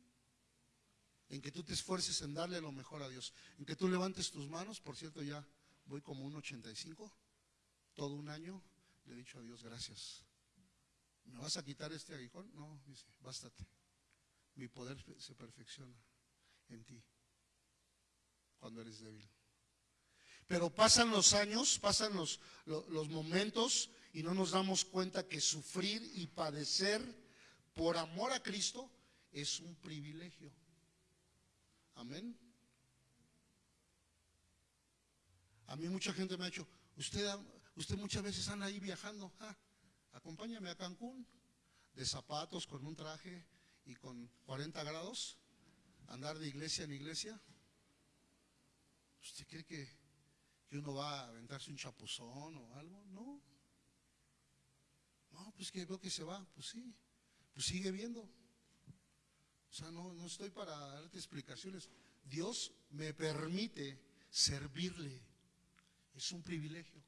En que tú te esfuerces en darle lo mejor a Dios. En que tú levantes tus manos. Por cierto, ya voy como un 85. Todo un año le he dicho a Dios gracias. ¿Me vas a quitar este aguijón? No, dice, bástate. Mi poder se perfecciona en ti cuando eres débil. Pero pasan los años, pasan los, lo- los momentos y no nos damos cuenta que sufrir y padecer por amor a Cristo es un privilegio. Amén. A mí mucha gente me ha dicho, usted, usted muchas veces anda ahí viajando, ah, acompáñame a Cancún, de zapatos, con un traje y con 40 grados, andar de iglesia en iglesia. ¿Usted cree que, que uno va a aventarse un chapuzón o algo? No. No, pues que veo que se va, pues sí, pues sigue viendo. O sea, no, no estoy para darte explicaciones. Dios me permite servirle. Es un privilegio.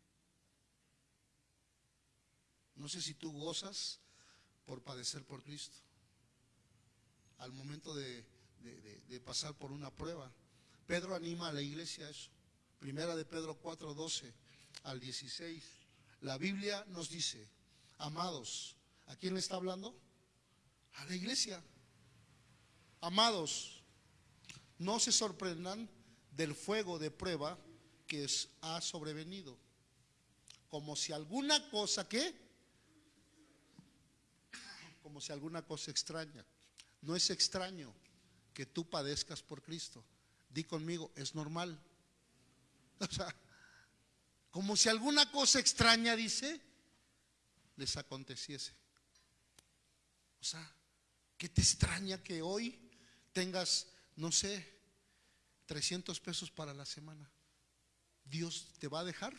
No sé si tú gozas por padecer por Cristo. Al momento de, de- de- pasar por una prueba. Pedro anima a la iglesia a eso. Primera de Pedro 4, 12 al 16. La Biblia nos dice, amados, ¿a quién le está hablando? A la iglesia. Amados, no se sorprendan del fuego de prueba que ha sobrevenido. Como si alguna cosa que, como si alguna cosa extraña. No es extraño que tú padezcas por Cristo. Di conmigo, es normal. O sea, como si alguna cosa extraña, dice, les aconteciese. O sea, ¿qué te extraña que hoy tengas, no sé, 300 pesos para la semana? ¿Dios te va a dejar?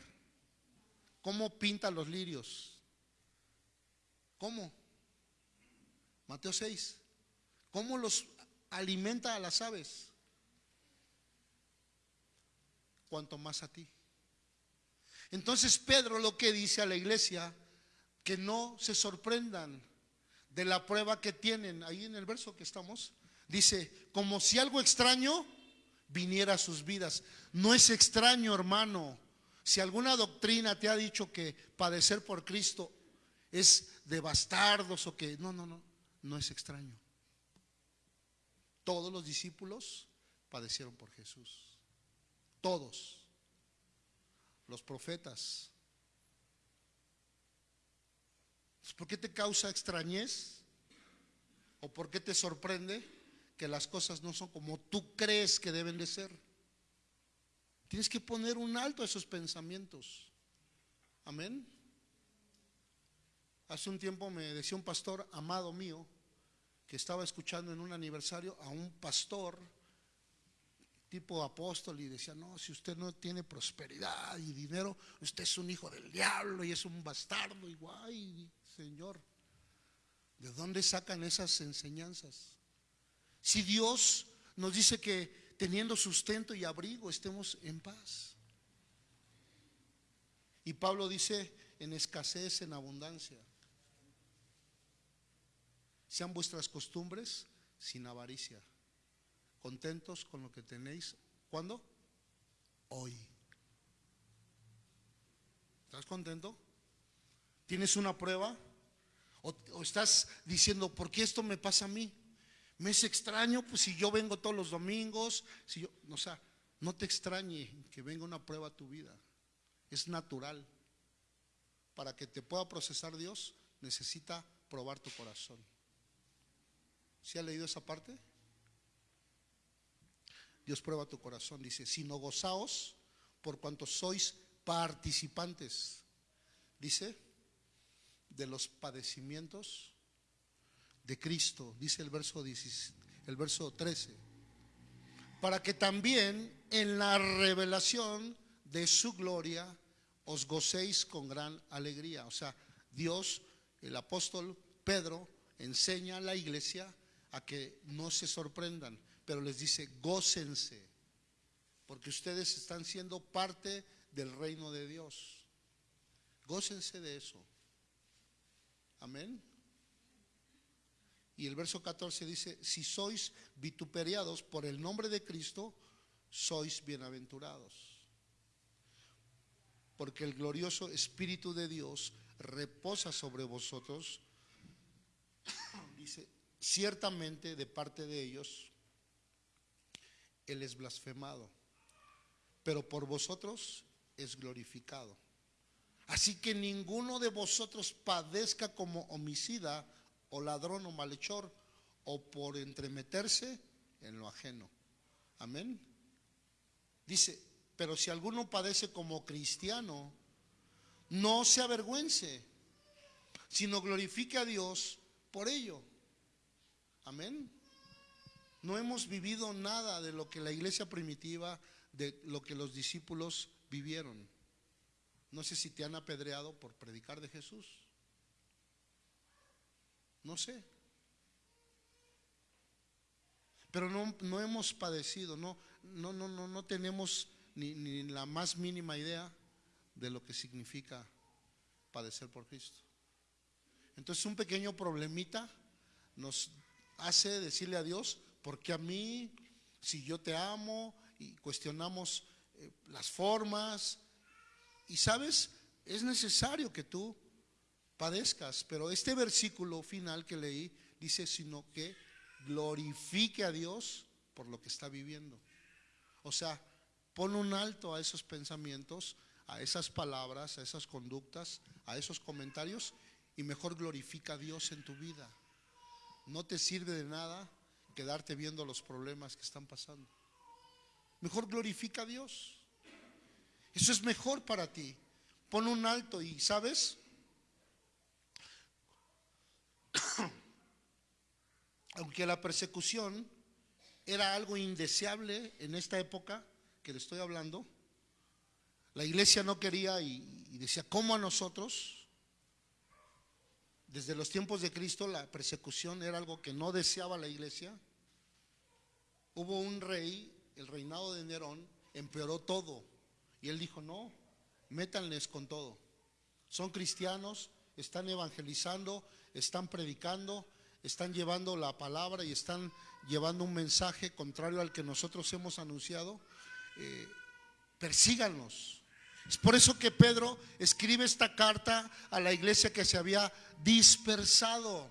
¿Cómo pinta los lirios? ¿Cómo? Mateo 6. ¿Cómo los alimenta a las aves? Cuanto más a ti. Entonces Pedro lo que dice a la iglesia, que no se sorprendan de la prueba que tienen. Ahí en el verso que estamos, dice, como si algo extraño viniera a sus vidas. No es extraño, hermano. Si alguna doctrina te ha dicho que padecer por Cristo es de bastardos o que... No, no, no, no es extraño. Todos los discípulos padecieron por Jesús. Todos. Los profetas. ¿Por qué te causa extrañez? ¿O por qué te sorprende que las cosas no son como tú crees que deben de ser? Tienes que poner un alto a esos pensamientos. Amén. Hace un tiempo me decía un pastor amado mío que estaba escuchando en un aniversario a un pastor tipo apóstol y decía, no, si usted no tiene prosperidad y dinero, usted es un hijo del diablo y es un bastardo igual, Señor. ¿De dónde sacan esas enseñanzas? Si Dios nos dice que teniendo sustento y abrigo estemos en paz. Y Pablo dice, en escasez, en abundancia. Sean vuestras costumbres sin avaricia. Contentos con lo que tenéis. ¿Cuándo? Hoy. ¿Estás contento? ¿Tienes una prueba? ¿O, estás diciendo, ¿por qué esto me pasa a mí? ¿Me es extraño? Pues si yo vengo todos los domingos, si yo, o sea, no te extrañe que venga una prueba a tu vida. Es natural. Para que te pueda procesar Dios, necesita probar tu corazón. ¿Se ha leído esa parte? Dios prueba tu corazón, dice, sino gozaos por cuanto sois participantes, dice, de los padecimientos de Cristo, dice el verso, el verso 13, para que también en la revelación de su gloria os gocéis con gran alegría. O sea, Dios, el apóstol Pedro, enseña a la iglesia a que no se sorprendan, pero les dice, gócense, porque ustedes están siendo parte del reino de Dios. Gócense de eso. Amén. Y el verso 14 dice, si sois vituperiados por el nombre de Cristo, sois bienaventurados. Porque el glorioso Espíritu de Dios reposa sobre vosotros. dice, ciertamente de parte de ellos, Él es blasfemado, pero por vosotros es glorificado. Así que ninguno de vosotros padezca como homicida o ladrón o malhechor o por entremeterse en lo ajeno. Amén. Dice, pero si alguno padece como cristiano, no se avergüence, sino glorifique a Dios por ello. Amén. No hemos vivido nada de lo que la iglesia primitiva, de lo que los discípulos vivieron. No sé si te han apedreado por predicar de Jesús. No sé. Pero no, no hemos padecido, no, no, no, no, no tenemos ni, ni la más mínima idea de lo que significa padecer por Cristo. Entonces un pequeño problemita nos hace decirle a Dios, porque a mí, si yo te amo y cuestionamos eh, las formas, y sabes, es necesario que tú padezcas, pero este versículo final que leí dice, sino que glorifique a Dios por lo que está viviendo. O sea, pon un alto a esos pensamientos, a esas palabras, a esas conductas, a esos comentarios y mejor glorifica a Dios en tu vida. No te sirve de nada quedarte viendo los problemas que están pasando. Mejor glorifica a Dios. Eso es mejor para ti. Pon un alto y, ¿sabes? Aunque la persecución era algo indeseable en esta época que le estoy hablando, la iglesia no quería y, decía, ¿cómo a nosotros? Desde los tiempos de Cristo la persecución era algo que no deseaba la iglesia. Hubo un rey, el reinado de Nerón, empeoró todo. Y él dijo, no, métanles con todo. Son cristianos, están evangelizando, están predicando, están llevando la palabra y están llevando un mensaje contrario al que nosotros hemos anunciado. Eh, persíganlos. Es por eso que Pedro escribe esta carta a la iglesia que se había dispersado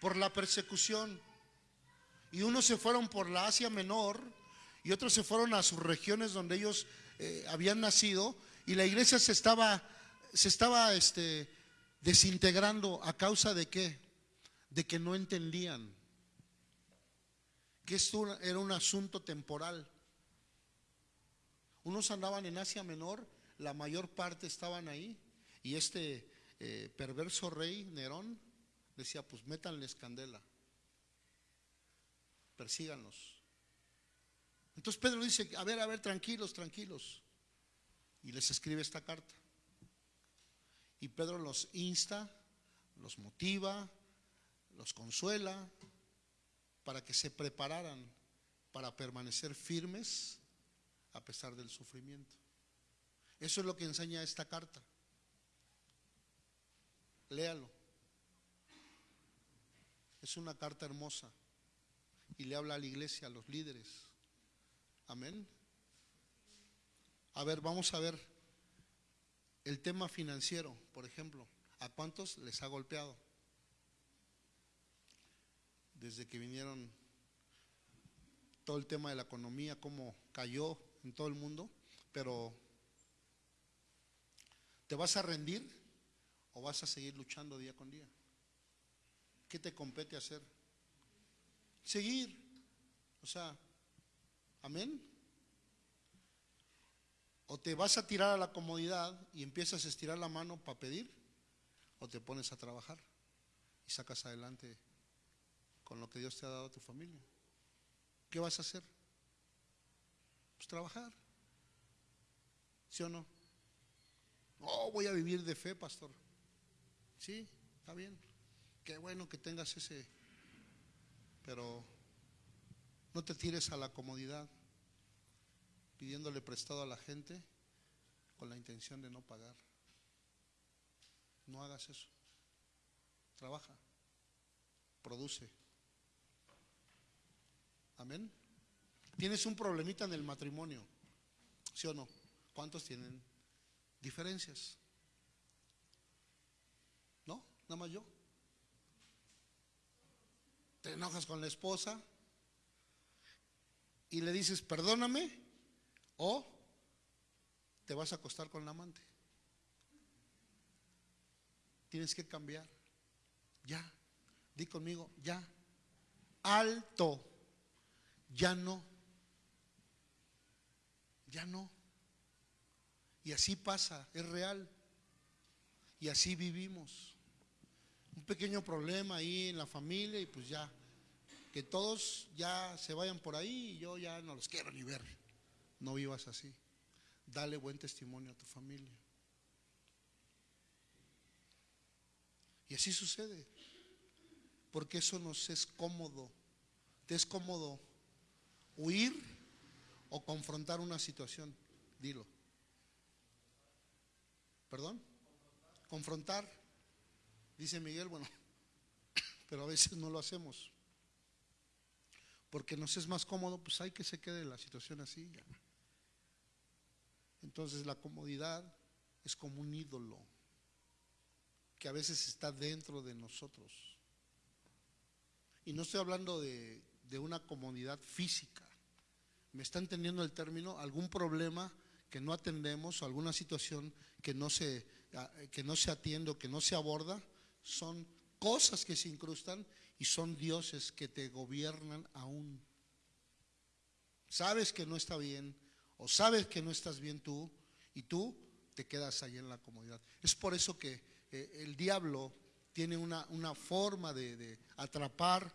por la persecución. Y unos se fueron por la Asia Menor y otros se fueron a sus regiones donde ellos eh, habían nacido y la iglesia se estaba, se estaba este, desintegrando a causa de qué? De que no entendían que esto era un asunto temporal. Unos andaban en Asia Menor, la mayor parte estaban ahí, y este eh, perverso rey Nerón decía, pues métanles candela, persíganlos. Entonces Pedro dice, a ver, a ver, tranquilos, tranquilos. Y les escribe esta carta. Y Pedro los insta, los motiva, los consuela para que se prepararan para permanecer firmes a pesar del sufrimiento. Eso es lo que enseña esta carta. Léalo. Es una carta hermosa y le habla a la iglesia, a los líderes. Amén. A ver, vamos a ver el tema financiero, por ejemplo. ¿A cuántos les ha golpeado? Desde que vinieron todo el tema de la economía, cómo cayó en todo el mundo, pero ¿te vas a rendir o vas a seguir luchando día con día? ¿Qué te compete hacer? Seguir. O sea, amén. O te vas a tirar a la comodidad y empiezas a estirar la mano para pedir, o te pones a trabajar y sacas adelante con lo que Dios te ha dado a tu familia. ¿Qué vas a hacer? Pues trabajar. ¿Sí o no? Oh, voy a vivir de fe, pastor. Sí, está bien. Qué bueno que tengas ese, pero no te tires a la comodidad pidiéndole prestado a la gente con la intención de no pagar. No hagas eso. Trabaja, produce. Amén. Tienes un problemita en el matrimonio, ¿sí o no? ¿Cuántos tienen diferencias? ¿No? Nada más yo. Te enojas con la esposa y le dices, perdóname, o te vas a acostar con la amante. Tienes que cambiar. Ya. Di conmigo, ya. Alto. Ya no. Ya no. Y así pasa, es real. Y así vivimos. Un pequeño problema ahí en la familia y pues ya. Que todos ya se vayan por ahí y yo ya no los quiero ni ver. No vivas así. Dale buen testimonio a tu familia. Y así sucede. Porque eso nos es cómodo. Te es cómodo huir o confrontar una situación. Dilo. ¿Perdón? Confrontar. Dice Miguel, bueno, pero a veces no lo hacemos. Porque nos es más cómodo, pues hay que se quede la situación así. Entonces la comodidad es como un ídolo que a veces está dentro de nosotros. Y no estoy hablando de, una comodidad física. ¿Me está entendiendo el término? Algún problema que no atendemos alguna situación que no se, que no se atiende o que no se aborda, son cosas que se incrustan y son dioses que te gobiernan aún. Sabes que no está bien, o sabes que no estás bien tú y tú te quedas ahí en la comodidad. Es por eso que eh, el diablo tiene una, forma de, atrapar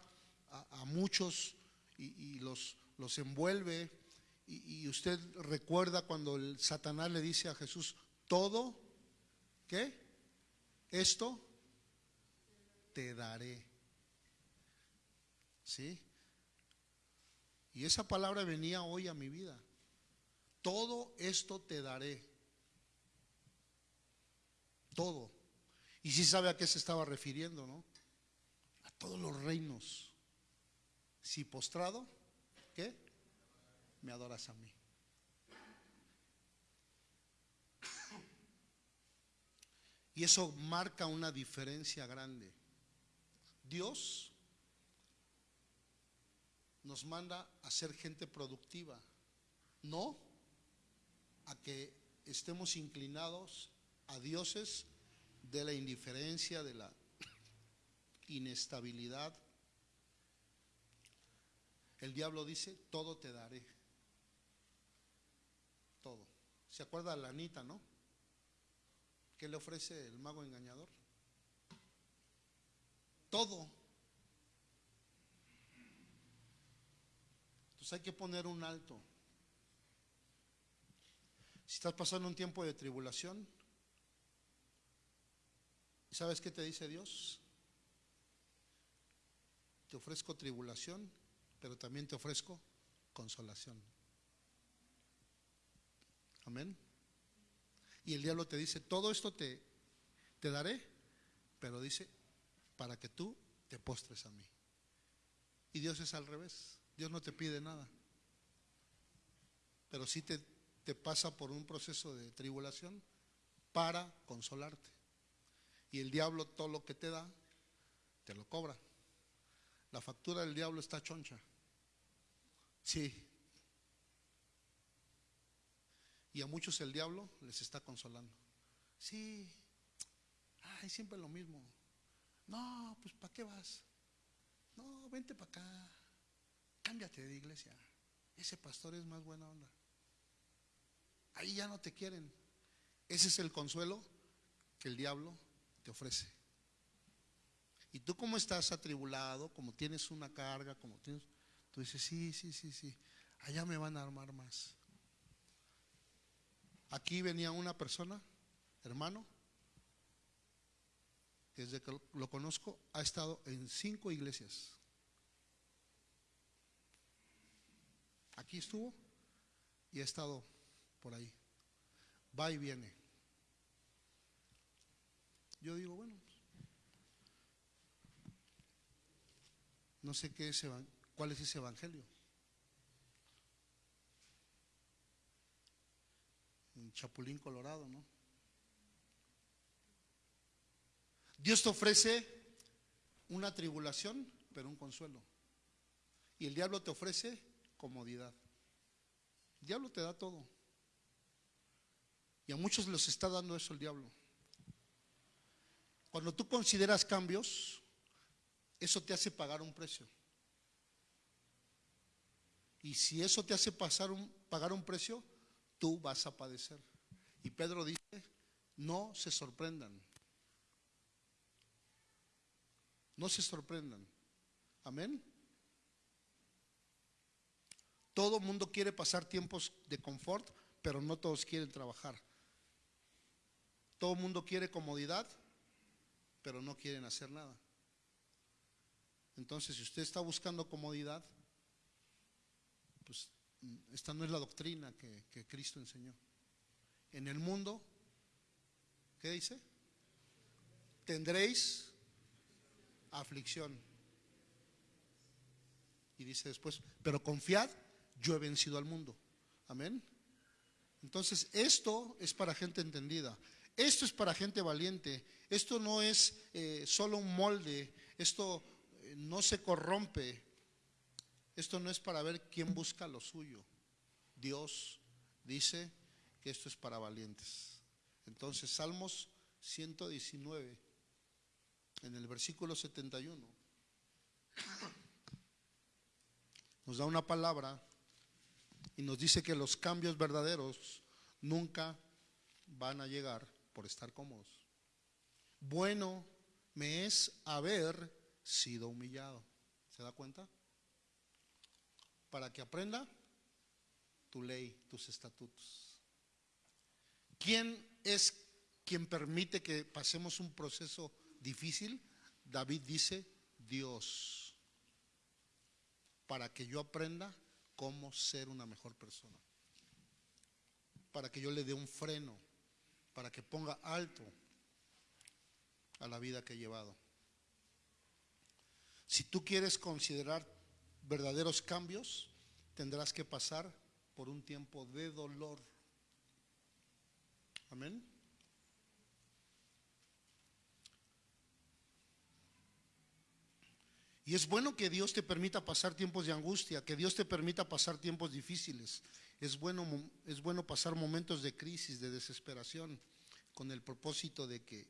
a, muchos y, los, los, envuelve. Y, y, usted recuerda cuando el Satanás le dice a Jesús, todo, ¿qué? Esto te daré. ¿Sí? Y esa palabra venía hoy a mi vida todo esto te daré. Todo. Y sí sabe a qué se estaba refiriendo, ¿no? A todos los reinos. Si postrado, ¿qué? Me adoras a mí. Y eso marca una diferencia grande. Dios nos manda a ser gente productiva, no a que estemos inclinados a dioses de la indiferencia, de la inestabilidad. El diablo dice, todo te daré. Todo. ¿Se acuerda la Anita, no? ¿Qué le ofrece el mago engañador? Todo. Entonces hay que poner un alto. Si estás pasando un tiempo de tribulación, ¿sabes qué te dice Dios? Te ofrezco tribulación, pero también te ofrezco consolación. Amén. Y el diablo te dice, todo esto te, te daré, pero dice, para que tú te postres a mí. Y Dios es al revés. Dios no te pide nada. Pero sí te, te pasa por un proceso de tribulación para consolarte. Y el diablo todo lo que te da, te lo cobra. La factura del diablo está choncha. Sí, y a muchos el diablo les está consolando. Sí, ay, siempre lo mismo. No, pues ¿para qué vas? No, vente para acá. Cámbiate de iglesia. Ese pastor es más buena onda. Ahí ya no te quieren. Ese es el consuelo que el diablo te ofrece. Y tú como estás atribulado, como tienes una carga, como tienes, tú dices, sí, sí, sí, sí, allá me van a armar más. Aquí venía una persona, hermano, desde que lo conozco ha estado en cinco iglesias. Aquí estuvo y ha estado por ahí. Va y viene. Yo digo, bueno, no sé qué es, cuál es ese evangelio. en Chapulín Colorado, ¿no? Dios te ofrece una tribulación, pero un consuelo. Y el diablo te ofrece comodidad. El diablo te da todo. Y a muchos les está dando eso el diablo. Cuando tú consideras cambios, eso te hace pagar un precio. Y si eso te hace pagar un precio, tú vas a padecer. Y Pedro dice, no se sorprendan. No se sorprendan. Amén. Todo mundo quiere pasar tiempos de confort, pero no todos quieren trabajar. Todo mundo quiere comodidad, pero no quieren hacer nada. Entonces, si usted está buscando comodidad, pues esta no es la doctrina que, Cristo enseñó. En el mundo, ¿qué dice? Tendréis aflicción. Y dice después, pero confiad, yo he vencido al mundo. Amén. Entonces, esto es para gente entendida. Esto es para gente valiente. Esto no es eh, solo un molde. Esto eh, no se corrompe. Esto no es para ver quién busca lo suyo. Dios dice que esto es para valientes. Entonces, Salmos 119, en el versículo 71, nos da una palabra y nos dice que los cambios verdaderos nunca van a llegar por estar cómodos. Bueno me es haber sido humillado. ¿Se da cuenta? para que aprenda tu ley, tus estatutos. ¿Quién es quien permite que pasemos un proceso difícil? David dice, Dios, para que yo aprenda cómo ser una mejor persona. para que yo le dé un freno, para que ponga alto a la vida que he llevado. Si tú quieres considerar verdaderos cambios, tendrás que pasar por un tiempo de dolor. Amén. Y es bueno que Dios te permita pasar tiempos de angustia, que Dios te permita pasar tiempos difíciles. Es bueno, es bueno pasar momentos de crisis, de desesperación, con el propósito de que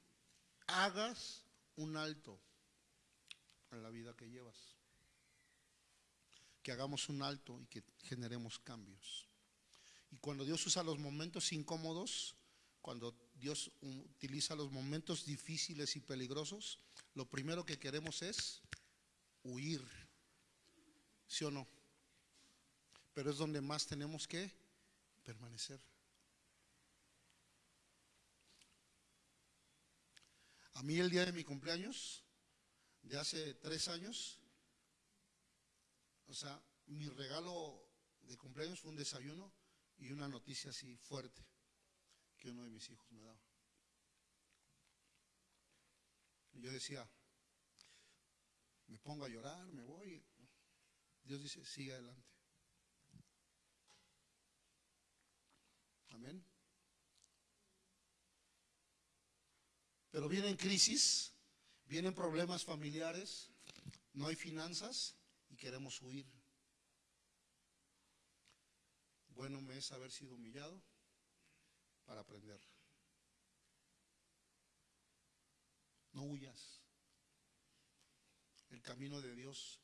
hagas un alto a la vida que llevas. Que hagamos un alto y que generemos cambios. Y cuando Dios usa los momentos incómodos, cuando Dios utiliza los momentos difíciles y peligrosos, lo primero que queremos es huir. ¿Sí o no? Pero es donde más tenemos que permanecer. A mí el día de mi cumpleaños, de hace tres años, o sea, mi regalo de cumpleaños fue un desayuno y una noticia así fuerte que uno de mis hijos me daba. Yo decía, me pongo a llorar, me voy. Dios dice, sigue adelante. Amén. Pero vienen crisis, vienen problemas familiares, no hay finanzas y queremos huir. Bueno me es haber sido humillado para aprender. No huyas. El camino de Dios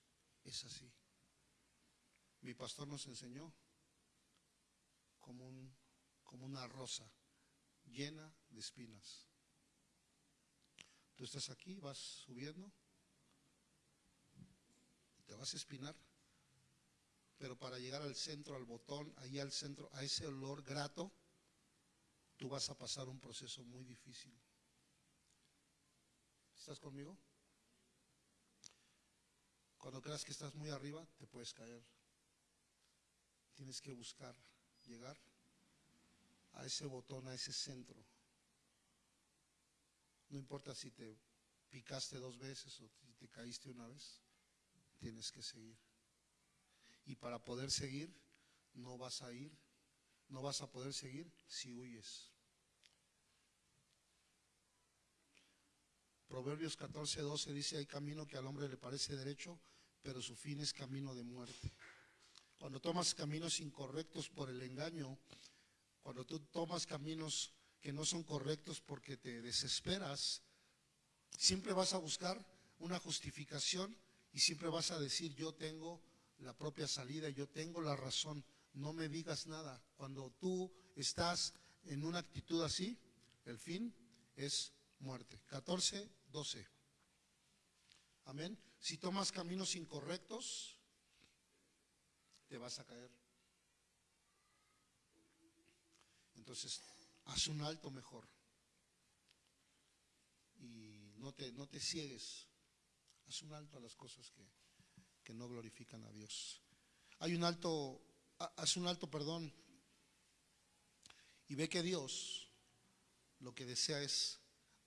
es así. Mi pastor nos enseñó como, un, como una rosa llena de espinas. Tú estás aquí, vas subiendo, te vas a espinar, pero para llegar al centro, al botón, ahí al centro, a ese olor grato, tú vas a pasar un proceso muy difícil. ¿Estás conmigo? Cuando creas que estás muy arriba, te puedes caer. Tienes que buscar llegar a ese botón, a ese centro. No importa si te picaste dos veces o si te caíste una vez, tienes que seguir. Y para poder seguir, no vas a ir, no vas a poder seguir si huyes. Proverbios 14, 12 dice, hay camino que al hombre le parece derecho, pero su fin es camino de muerte. Cuando tomas caminos incorrectos por el engaño, cuando tú tomas caminos que no son correctos porque te desesperas, siempre vas a buscar una justificación y siempre vas a decir, yo tengo la propia salida, yo tengo la razón, no me digas nada. Cuando tú estás en una actitud así, el fin es muerte. 14, 12. Amén. Si tomas caminos incorrectos, te vas a caer. Entonces, haz un alto mejor. Y no te, no te ciegues. Haz un alto a las cosas que, que no glorifican a Dios. Hay un alto, ha- haz un alto perdón. Y ve que Dios lo que desea es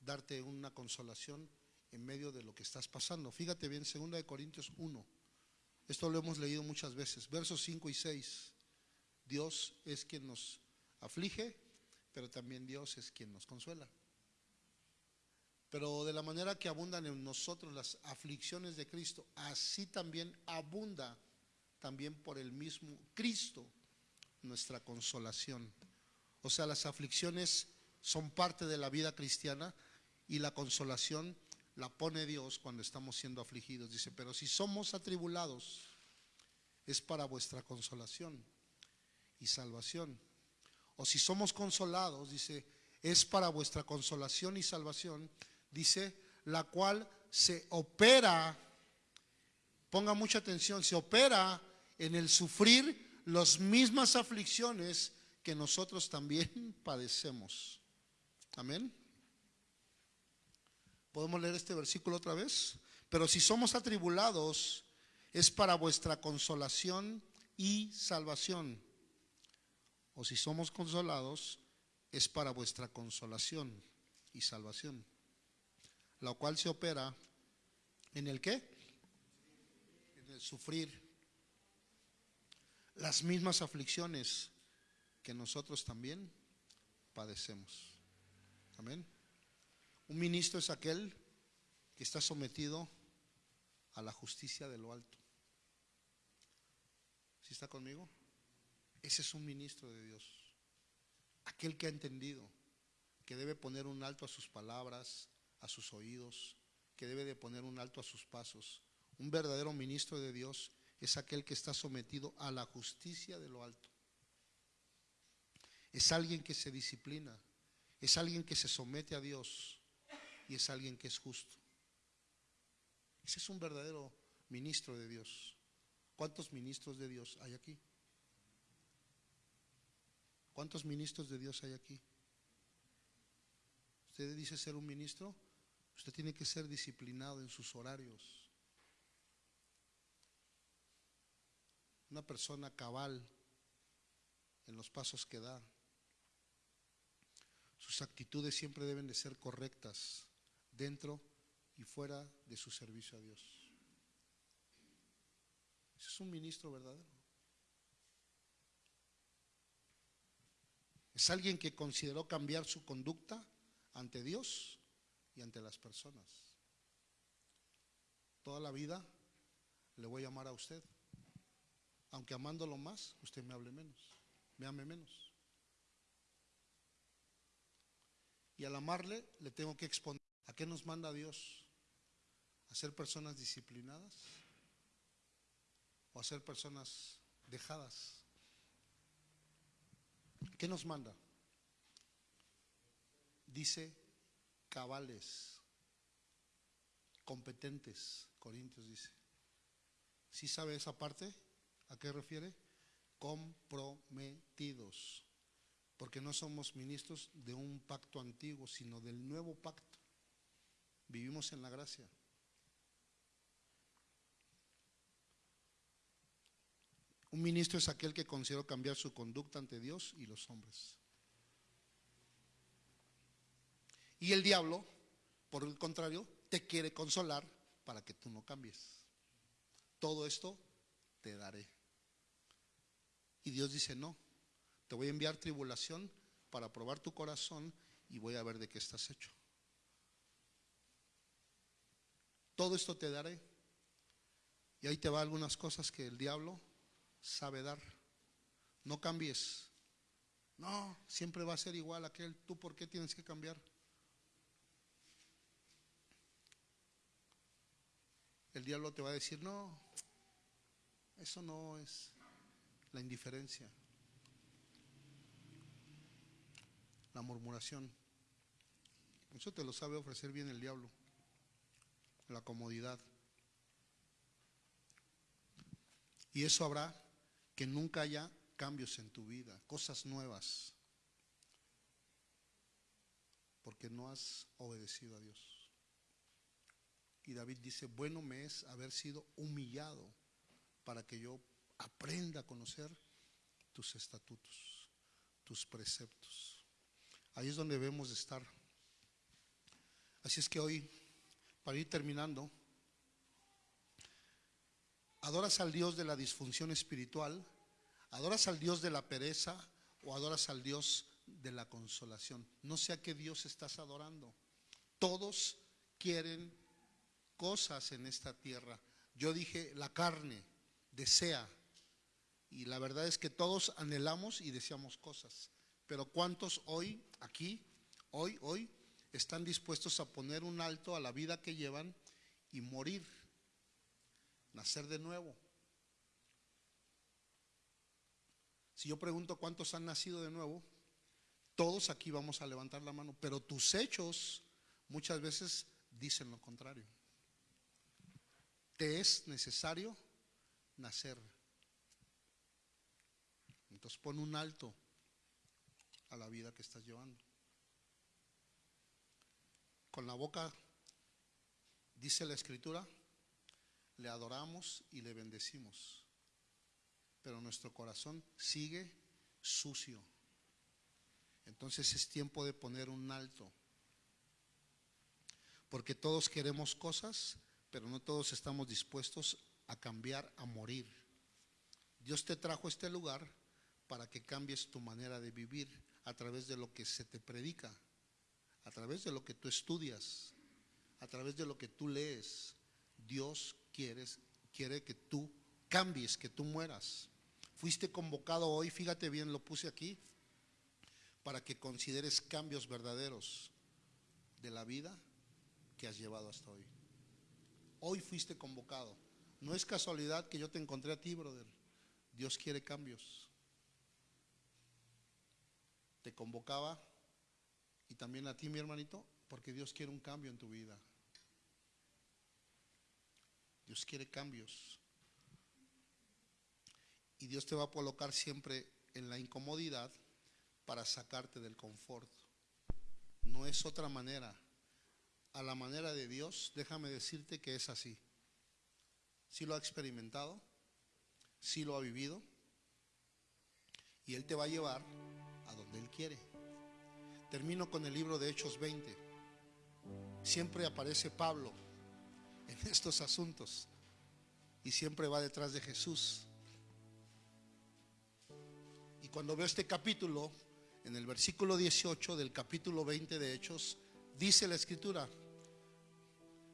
darte una consolación en medio de lo que estás pasando. Fíjate bien, 2 de Corintios 1. Esto lo hemos leído muchas veces. Versos 5 y 6. Dios es quien nos aflige, pero también Dios es quien nos consuela. Pero de la manera que abundan en nosotros las aflicciones de Cristo, así también abunda también por el mismo Cristo nuestra consolación. O sea, las aflicciones son parte de la vida cristiana y la consolación la pone Dios cuando estamos siendo afligidos. Dice, pero si somos atribulados, es para vuestra consolación y salvación. O si somos consolados, dice, es para vuestra consolación y salvación, dice, la cual se opera, ponga mucha atención, se opera en el sufrir las mismas aflicciones que nosotros también padecemos. Amén. ¿Podemos leer este versículo otra vez? Pero si somos atribulados, es para vuestra consolación y salvación. O si somos consolados, es para vuestra consolación y salvación, la cual se opera en el qué? En el sufrir las mismas aflicciones que nosotros también padecemos. Amén. Un ministro es aquel que está sometido a la justicia de lo alto. ¿Sí está conmigo? Ese es un ministro de Dios. Aquel que ha entendido que debe poner un alto a sus palabras, a sus oídos, que debe de poner un alto a sus pasos. Un verdadero ministro de Dios es aquel que está sometido a la justicia de lo alto. Es alguien que se disciplina, es alguien que se somete a Dios y es alguien que es justo. Ese es un verdadero ministro de Dios. ¿Cuántos ministros de Dios hay aquí? ¿Cuántos ministros de Dios hay aquí? Usted dice ser un ministro, usted tiene que ser disciplinado en sus horarios. una persona cabal en los pasos que da. Sus actitudes siempre deben de ser correctas dentro y fuera de su servicio a Dios. Ese es un ministro verdadero. Es alguien que consideró cambiar su conducta ante Dios y ante las personas. Toda la vida le voy a llamar a usted aunque amándolo más, usted me hable menos, me ame menos. Y al amarle, le tengo que exponer. ¿A qué nos manda Dios? ¿A ser personas disciplinadas? ¿O a ser personas dejadas? ¿Qué nos manda? Dice cabales, competentes, Corintios dice. ¿Sí sabe esa parte? ¿A qué refiere? Comprometidos. Porque no somos ministros de un pacto antiguo, sino del nuevo pacto. Vivimos en la gracia. Un ministro es aquel que consideró cambiar su conducta ante Dios y los hombres. Y el diablo, por el contrario, te quiere consolar para que tú no cambies. Todo esto te daré. Y Dios dice, no, te voy a enviar tribulación para probar tu corazón y voy a ver de qué estás hecho. Todo esto te daré. Y ahí te va algunas cosas que el diablo sabe dar. No cambies. No, siempre va a ser igual aquel. ¿Tú por qué tienes que cambiar? El diablo te va a decir, no, eso no es la indiferencia, la murmuración. Eso te lo sabe ofrecer bien el diablo, la comodidad. Y eso habrá que nunca haya cambios en tu vida, cosas nuevas, porque no has obedecido a Dios. Y David dice, bueno me es haber sido humillado para que yo aprenda a conocer tus estatutos, tus preceptos. Ahí es donde debemos de estar. Así es que hoy, para ir terminando, adoras al Dios de la disfunción espiritual, adoras al Dios de la pereza o adoras al Dios de la consolación. No sé a qué Dios estás adorando. Todos quieren cosas en esta tierra. Yo dije la carne, desea y la verdad es que todos anhelamos y deseamos cosas. Pero ¿cuántos hoy, aquí, hoy, hoy, están dispuestos a poner un alto a la vida que llevan y morir, nacer de nuevo? Si yo pregunto cuántos han nacido de nuevo, todos aquí vamos a levantar la mano, pero tus hechos muchas veces dicen lo contrario. Te es necesario nacer entonces pon un alto a la vida que estás llevando. Con la boca, dice la escritura, le adoramos y le bendecimos. Pero nuestro corazón sigue sucio. Entonces es tiempo de poner un alto. Porque todos queremos cosas, pero no todos estamos dispuestos a cambiar, a morir. Dios te trajo a este lugar para que cambies tu manera de vivir a través de lo que se te predica, a través de lo que tú estudias, a través de lo que tú lees. Dios quieres, quiere que tú cambies, que tú mueras. Fuiste convocado hoy, fíjate bien, lo puse aquí, para que consideres cambios verdaderos de la vida que has llevado hasta hoy. Hoy fuiste convocado. No es casualidad que yo te encontré a ti, brother. Dios quiere cambios. Te convocaba y también a ti, mi hermanito, porque Dios quiere un cambio en tu vida. Dios quiere cambios. Y Dios te va a colocar siempre en la incomodidad para sacarte del confort. No es otra manera. A la manera de Dios, déjame decirte que es así. Si lo ha experimentado, si lo ha vivido, y Él te va a llevar a donde Él quiere. Termino con el libro de Hechos 20. Siempre aparece Pablo en estos asuntos y siempre va detrás de Jesús. Y cuando veo este capítulo, en el versículo 18 del capítulo 20 de Hechos, dice la escritura,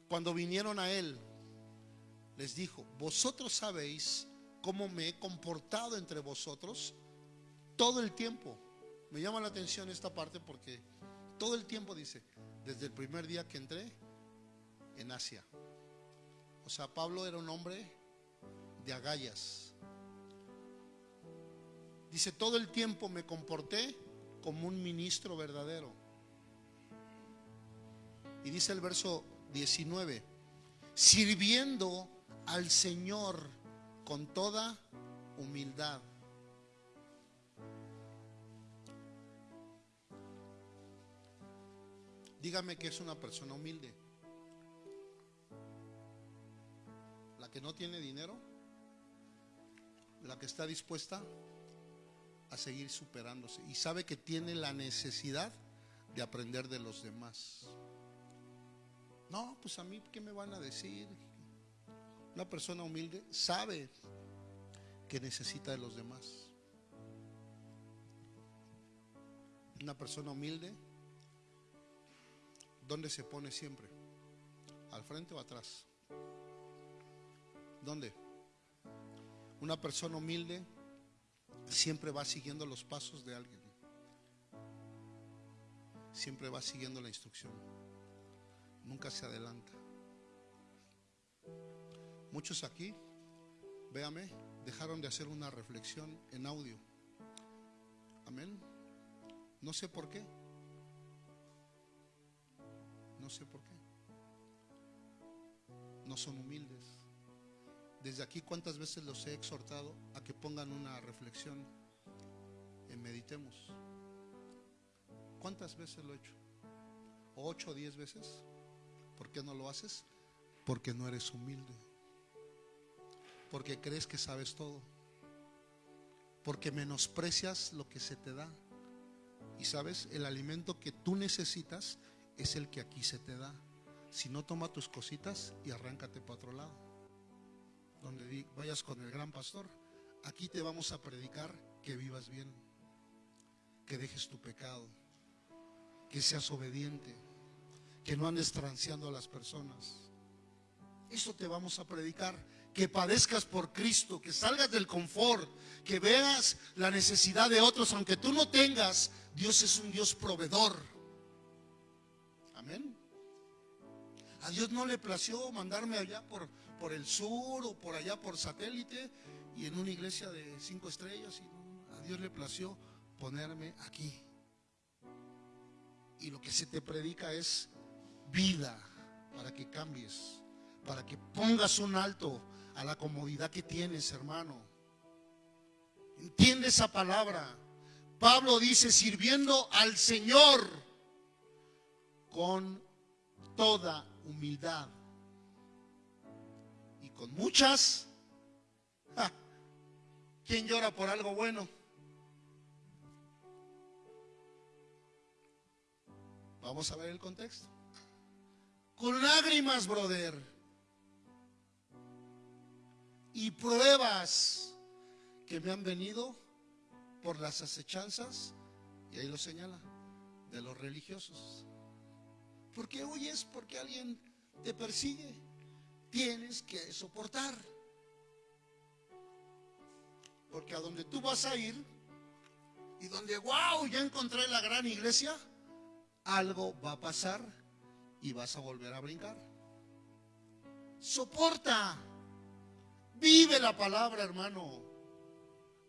cuando vinieron a él, les dijo, vosotros sabéis cómo me he comportado entre vosotros todo el tiempo. Me llama la atención esta parte porque todo el tiempo dice, desde el primer día que entré en Asia. O sea, Pablo era un hombre de agallas. Dice, todo el tiempo me comporté como un ministro verdadero. Y dice el verso 19, sirviendo al Señor con toda humildad. Dígame que es una persona humilde. La que no tiene dinero, la que está dispuesta a seguir superándose y sabe que tiene la necesidad de aprender de los demás. No, pues a mí, ¿qué me van a decir? Una persona humilde sabe que necesita de los demás. Una persona humilde, ¿dónde se pone siempre? ¿Al frente o atrás? ¿Dónde? Una persona humilde siempre va siguiendo los pasos de alguien. Siempre va siguiendo la instrucción. Nunca se adelanta. Muchos aquí, véame, dejaron de hacer una reflexión en audio. Amén. No sé por qué. No sé por qué. No son humildes. Desde aquí, ¿cuántas veces los he exhortado a que pongan una reflexión en meditemos? ¿Cuántas veces lo he hecho? ¿Ocho o diez veces? ¿Por qué no lo haces? Porque no eres humilde. Porque crees que sabes todo. Porque menosprecias lo que se te da. Y sabes, el alimento que tú necesitas es el que aquí se te da. Si no, toma tus cositas y arráncate para otro lado donde vayas con el gran pastor, aquí te vamos a predicar que vivas bien, que dejes tu pecado, que seas obediente, que no andes transeando a las personas. Eso te vamos a predicar, que padezcas por Cristo, que salgas del confort, que veas la necesidad de otros, aunque tú no tengas, Dios es un Dios proveedor. Amén. A Dios no le plació mandarme allá por, por el sur o por allá por satélite y en una iglesia de cinco estrellas. Y a Dios le plació ponerme aquí. Y lo que se te predica es vida para que cambies, para que pongas un alto a la comodidad que tienes, hermano. Entiende esa palabra. Pablo dice, sirviendo al Señor con toda humildad con muchas. Ah, ¿Quién llora por algo bueno? Vamos a ver el contexto. Con lágrimas, brother. Y pruebas que me han venido por las acechanzas, y ahí lo señala, de los religiosos. ¿Por qué huyes? Porque alguien te persigue. Tienes que soportar. Porque a donde tú vas a ir y donde, wow, ya encontré la gran iglesia, algo va a pasar y vas a volver a brincar. Soporta. Vive la palabra, hermano.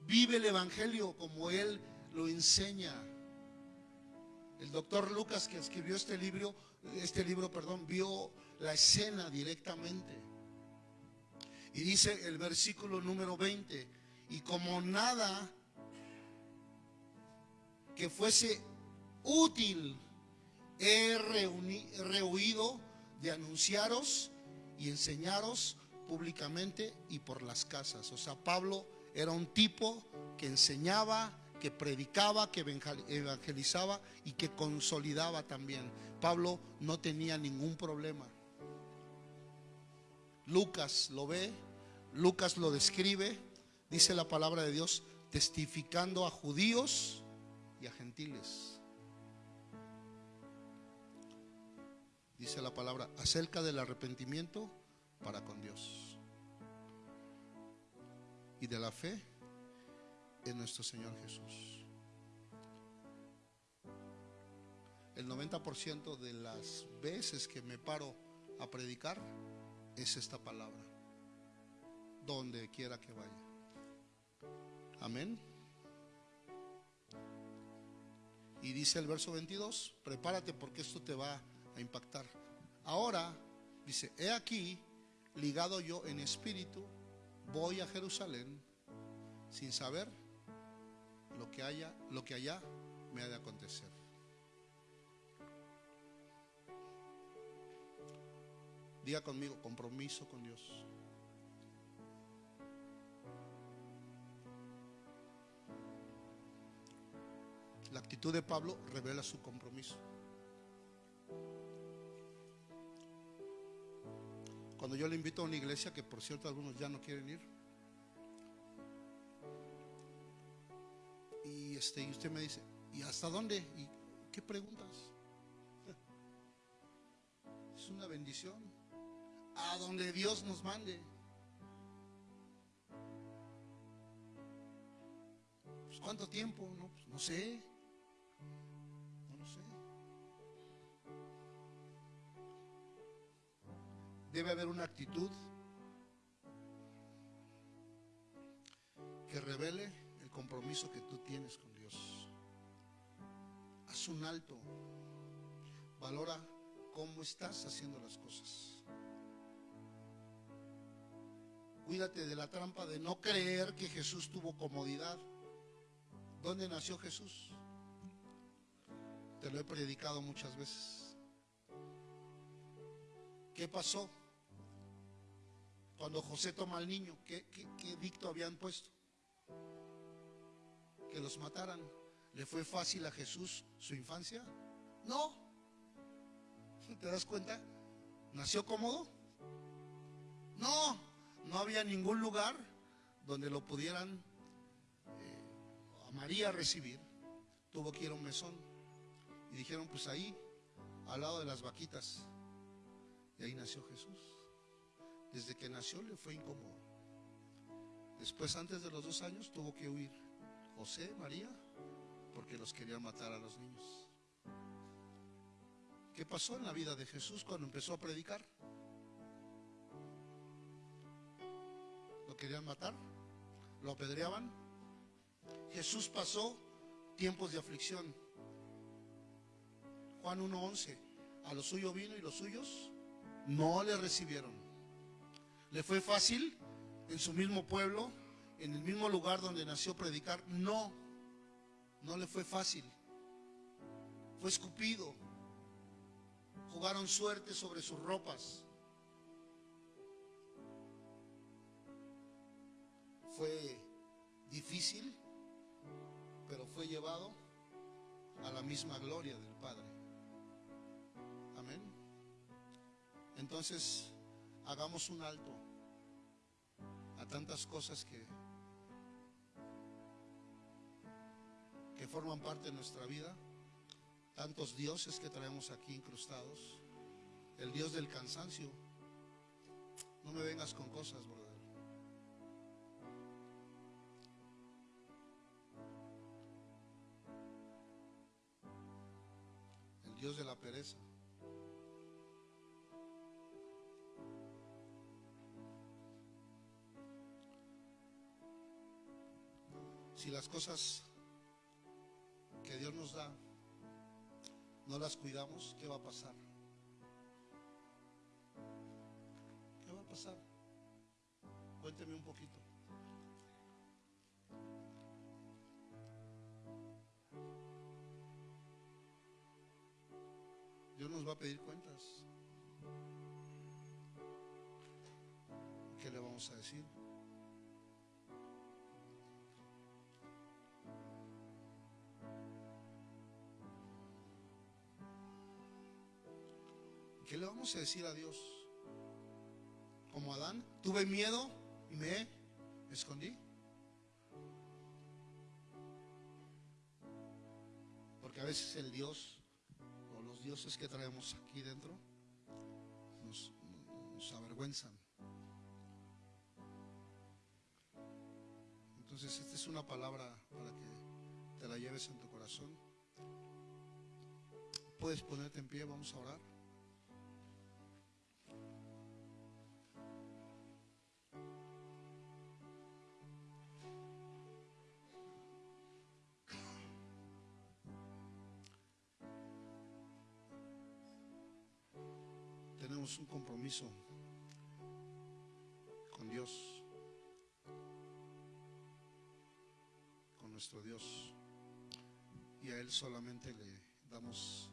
Vive el evangelio como él lo enseña. El doctor Lucas que escribió este libro, este libro, perdón, vio la escena directamente. Y dice el versículo número 20, y como nada que fuese útil he reuni- rehuido de anunciaros y enseñaros públicamente y por las casas. O sea, Pablo era un tipo que enseñaba, que predicaba, que evangel- evangelizaba y que consolidaba también. Pablo no tenía ningún problema. Lucas lo ve, Lucas lo describe, dice la palabra de Dios, testificando a judíos y a gentiles. Dice la palabra acerca del arrepentimiento para con Dios y de la fe en nuestro Señor Jesús. El 90% de las veces que me paro a predicar es esta palabra, donde quiera que vaya. Amén. Y dice el verso 22, prepárate porque esto te va a impactar. Ahora, dice, he aquí, ligado yo en espíritu, voy a Jerusalén sin saber lo que haya, lo que allá me ha de acontecer. Diga conmigo, compromiso con Dios. La actitud de Pablo revela su compromiso. Cuando yo le invito a una iglesia, que por cierto algunos ya no quieren ir, y, este, y usted me dice, ¿y hasta dónde? ¿Y qué preguntas? Es una bendición. A donde Dios nos mande. Pues, ¿Cuánto tiempo? No, pues, no sé. No lo sé. Debe haber una actitud que revele el compromiso que tú tienes con Dios. Haz un alto. Valora cómo estás haciendo las cosas. Cuídate de la trampa de no creer que Jesús tuvo comodidad. ¿Dónde nació Jesús? Te lo he predicado muchas veces. ¿Qué pasó? Cuando José toma al niño, ¿qué, qué, habían puesto? Que los mataran. ¿Le fue fácil a Jesús su infancia? No. ¿Te das cuenta? ¿Nació cómodo? No, no había ningún lugar donde lo pudieran eh, a María recibir. Tuvo que ir a un mesón. Y dijeron, pues ahí, al lado de las vaquitas. Y ahí nació Jesús. Desde que nació le fue incómodo. Después, antes de los dos años, tuvo que huir. José, María, porque los querían matar a los niños. ¿Qué pasó en la vida de Jesús cuando empezó a predicar? ¿Lo querían matar? ¿Lo apedreaban? Jesús pasó tiempos de aflicción. Juan 1.11, a lo suyo vino y los suyos no le recibieron. ¿Le fue fácil en su mismo pueblo, en el mismo lugar donde nació predicar? No, no le fue fácil. Fue escupido. Jugaron suerte sobre sus ropas. Fue difícil, pero fue llevado a la misma gloria del Padre. Entonces, hagamos un alto a tantas cosas que, que forman parte de nuestra vida, tantos dioses que traemos aquí incrustados, el dios del cansancio. No me vengas con cosas, brother. Dios de la pereza. Si las cosas que Dios nos da no las cuidamos, ¿qué va a pasar? ¿Qué va a pasar? Cuénteme un poquito. Dios nos va a pedir cuentas. ¿Qué le vamos a decir? ¿Qué le vamos a decir a Dios? Como Adán, tuve miedo y me escondí. Porque a veces el Dios dioses que traemos aquí dentro nos, nos avergüenzan. Entonces esta es una palabra para que te la lleves en tu corazón. Puedes ponerte en pie, vamos a orar. Un compromiso con Dios, con nuestro Dios, y a Él solamente le damos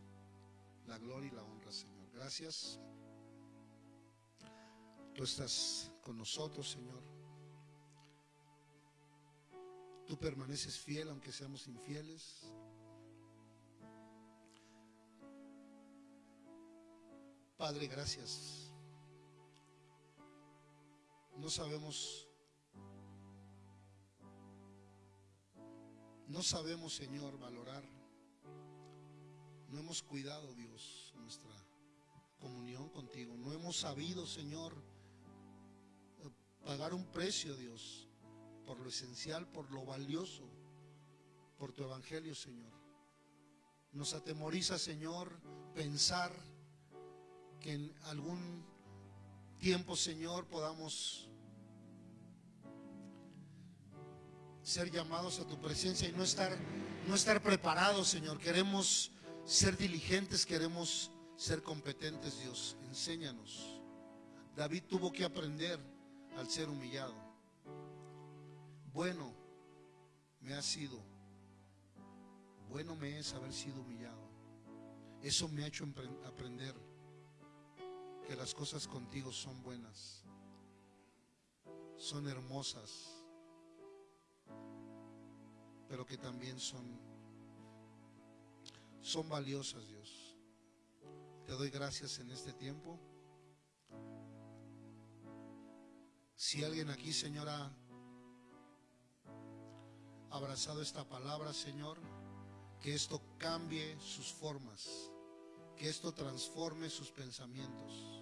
la gloria y la honra, Señor. Gracias. Tú estás con nosotros, Señor. Tú permaneces fiel aunque seamos infieles. Padre, gracias. No sabemos, no sabemos, Señor, valorar. No hemos cuidado, Dios, nuestra comunión contigo. No hemos sabido, Señor, pagar un precio, Dios, por lo esencial, por lo valioso, por tu evangelio, Señor. Nos atemoriza, Señor, pensar que en algún tiempo, Señor, podamos ser llamados a tu presencia y no estar, no estar preparados, Señor. Queremos ser diligentes, queremos ser competentes, Dios. Enséñanos. David tuvo que aprender al ser humillado. Bueno me ha sido, bueno me es haber sido humillado. Eso me ha hecho aprender que las cosas contigo son buenas, son hermosas, pero que también son, son valiosas, Dios. Te doy gracias en este tiempo. Si alguien aquí, Señor, ha abrazado esta palabra, Señor, que esto cambie sus formas, que esto transforme sus pensamientos.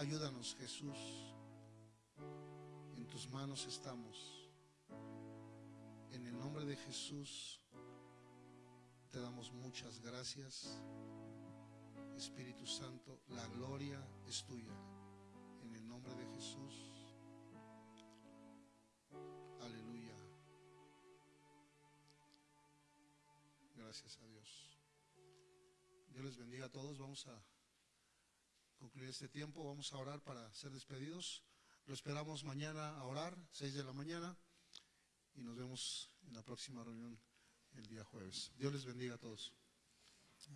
Ayúdanos, Jesús. En tus manos estamos. En el nombre de Jesús te damos muchas gracias. Espíritu Santo, la gloria es tuya. En el nombre de Jesús. Aleluya. Gracias a Dios. Dios les bendiga a todos. Vamos a concluir este tiempo. Vamos a orar para ser despedidos. Lo esperamos mañana a orar, 6 de la mañana. Y nos vemos en la próxima reunión el día jueves. Dios les bendiga a todos.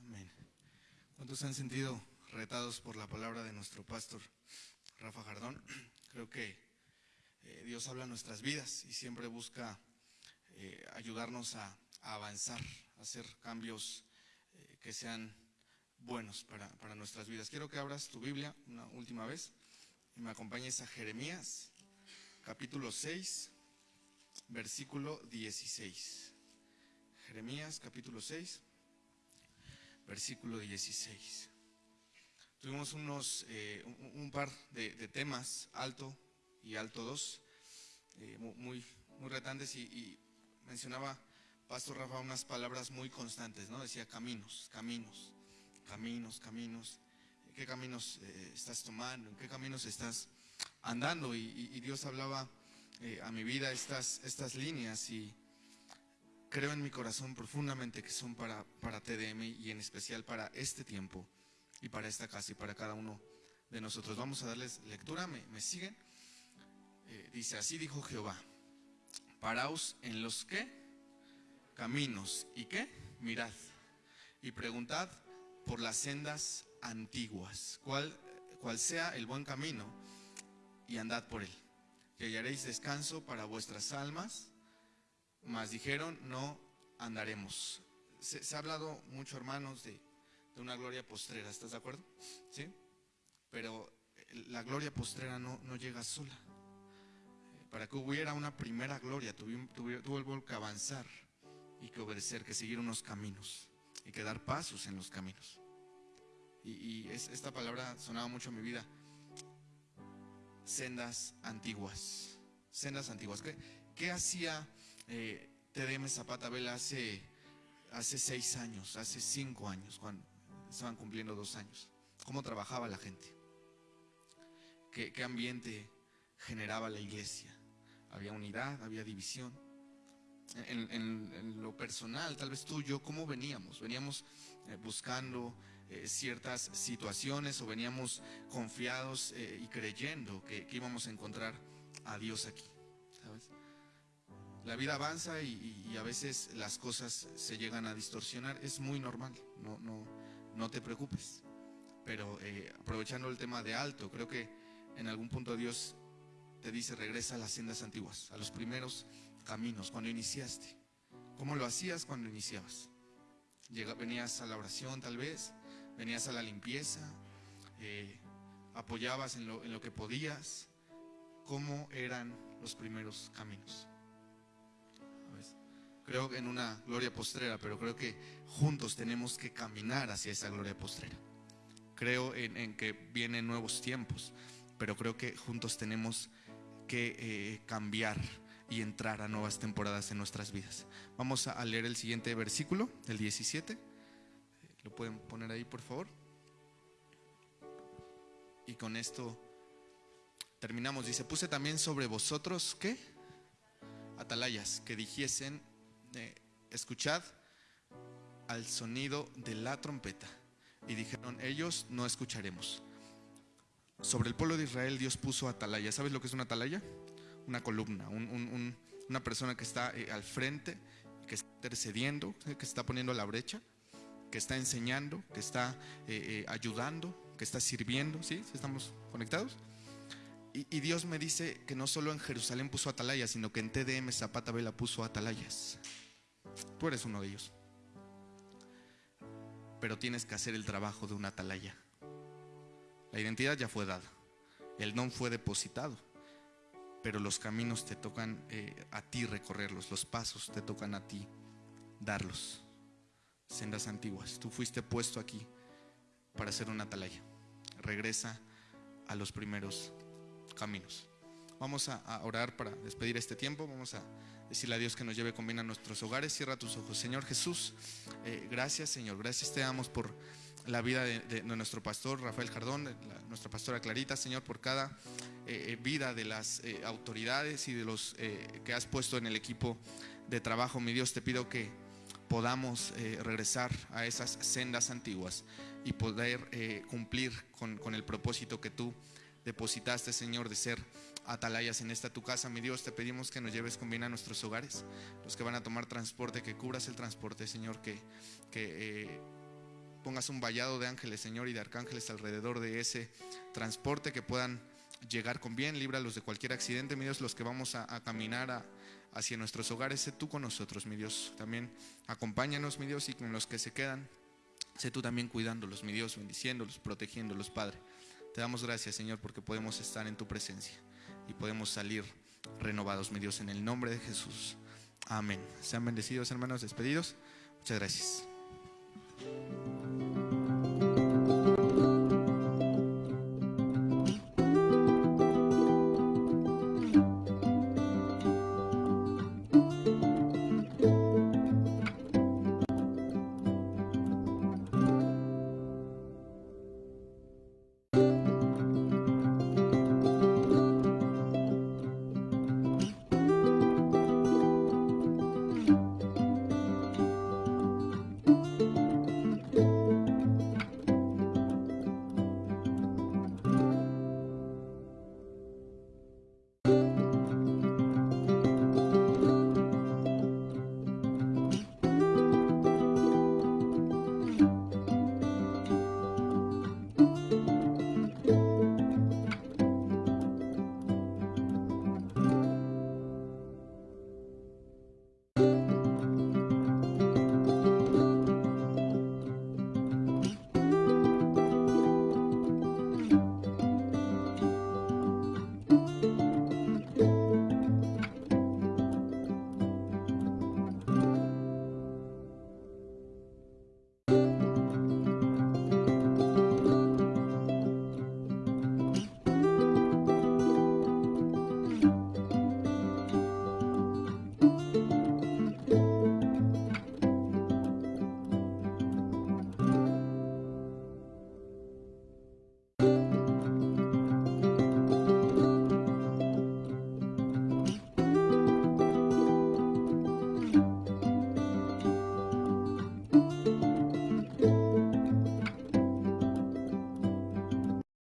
Amén. ¿Cuántos se han sentido retados por la palabra de nuestro pastor Rafa Jardón? Creo que eh, Dios habla nuestras vidas y siempre busca eh, ayudarnos a, a, avanzar, a hacer cambios eh, que sean buenos para, para nuestras vidas. Quiero que abras tu Biblia una última vez y me acompañes a Jeremías, capítulo 6, versículo 16. Jeremías, capítulo 6, versículo 16. Tuvimos unos, eh, un, par de, temas, alto y alto 2, eh, mu- muy, muy retantes y, y mencionaba Pastor Rafa unas palabras muy constantes, ¿no? Decía caminos, caminos, caminos, caminos. ¿Qué caminos eh, estás tomando? ¿En qué caminos estás andando? Y, y- y Dios hablaba eh, a mi vida estas, estas líneas y creo en mi corazón profundamente que son para, para TDM y en especial para este tiempo y para esta casa y para cada uno de nosotros. Vamos a darles lectura, ¿me, me siguen? Eh, dice, así dijo Jehová, paraos en los que caminos y qué, mirad y preguntad por las sendas antiguas, cuál, cuál sea el buen camino y andad por él, que hallaréis descanso para vuestras almas, mas dijeron, no andaremos. Se, ha hablado mucho, hermanos, de, de una gloria postrera, ¿estás de acuerdo? ¿Sí? Pero eh, la gloria postrera no, no llega sola. Eh, Para que hubiera una primera gloria, tuvi- tuvo que avanzar y que obedecer, que seguir unos caminos y que dar pasos en los caminos. Y, y es- esta palabra sonaba mucho en mi vida. Sendas antiguas. Sendas antiguas. ¿Qué, qué hacía eh, TDM Zapata Vela hace, hace seis años, hace cinco años, cuando estaban cumpliendo dos años? ¿Cómo trabajaba la gente? ¿Qué, qué ambiente generaba la iglesia? Había unidad, había división. En, en- en lo personal, tal vez tú y yo, ¿cómo veníamos? Veníamos eh, buscando eh, ciertas situaciones o veníamos confiados eh, y creyendo que, que íbamos a encontrar a Dios aquí, ¿sabes? La vida avanza y, y- a veces las cosas se llegan a distorsionar, es muy normal, no, no, no te preocupes. Pero eh, aprovechando el tema de alto, creo que en algún punto Dios te dice regresa a las sendas antiguas, a los primeros caminos, cuando iniciaste. ¿Cómo lo hacías cuando iniciabas? Venías a la oración tal vez, venías a la limpieza, eh, apoyabas en lo, en lo que podías. ¿Cómo eran los primeros caminos? Creo en una gloria postrera, pero creo que juntos tenemos que caminar hacia esa gloria postrera. Creo en, en que vienen nuevos tiempos, pero creo que juntos tenemos que eh, cambiar y entrar a nuevas temporadas en nuestras vidas. Vamos a, leer el siguiente versículo, el 17. Eh, ¿Lo pueden poner ahí, por favor? Y con esto terminamos. Dice, puse también sobre vosotros, ¿qué? Atalayas, que dijesen, eh, escuchad al sonido de la trompeta. Y dijeron, ellos no escucharemos. Sobre el pueblo de Israel Dios puso atalaya. ¿Sabes lo que es una atalaya? Una columna, un- un- un- una persona que está eh, al frente, que está intercediendo, eh, que está poniendo la brecha, que está enseñando, que está eh, ayudando, que está sirviendo. ¿Sí? ¿Sí ¿Estamos conectados? Y, y Dios me dice que no solo en Jerusalén puso atalayas, sino que en TDM Zapata Vela puso atalayas. Tú eres uno de ellos. Pero tienes que hacer el trabajo de una atalaya. La identidad ya fue dada, el don fue depositado, pero los caminos te tocan eh, a ti recorrerlos, los pasos te tocan a ti darlos. Sendas antiguas, tú fuiste puesto aquí para ser una atalaya. Regresa a los primeros caminos. Vamos a, orar para despedir este tiempo. Vamos a decirle a Dios que nos lleve con bien a nuestros hogares. Cierra tus ojos. Señor Jesús, eh, gracias Señor. Gracias te damos por la vida de, nuestro pastor Rafael Jardón, de nuestra pastora Clarita, Señor, por cada eh, eh, vida de las eh, autoridades y de los que has puesto en el equipo de trabajo. Mi Dios, te pido que podamos regresar a esas sendas antiguas y poder cumplir con, con el propósito que tú depositaste, Señor, de ser atalayas en esta tu casa. Mi Dios, te pedimos que nos lleves con bien a nuestros hogares, los que van a tomar transporte, que cubras el transporte, Señor, que, que pongas un vallado de ángeles, Señor, y de arcángeles alrededor de ese transporte, que puedan llegar con bien, líbralos de cualquier accidente, mi Dios, los que vamos a, caminar hacia nuestros hogares, sé tú con nosotros, mi Dios. También acompáñanos, mi Dios, y con los que se quedan, Sé tú también cuidándolos, mi Dios, bendiciéndolos, protegiéndolos, Padre. Te damos gracias, Señor, porque podemos estar en tu presencia y podemos salir renovados, mi Dios, en el nombre de Jesús. Amén. Sean bendecidos, hermanos, despedidos. Muchas gracias.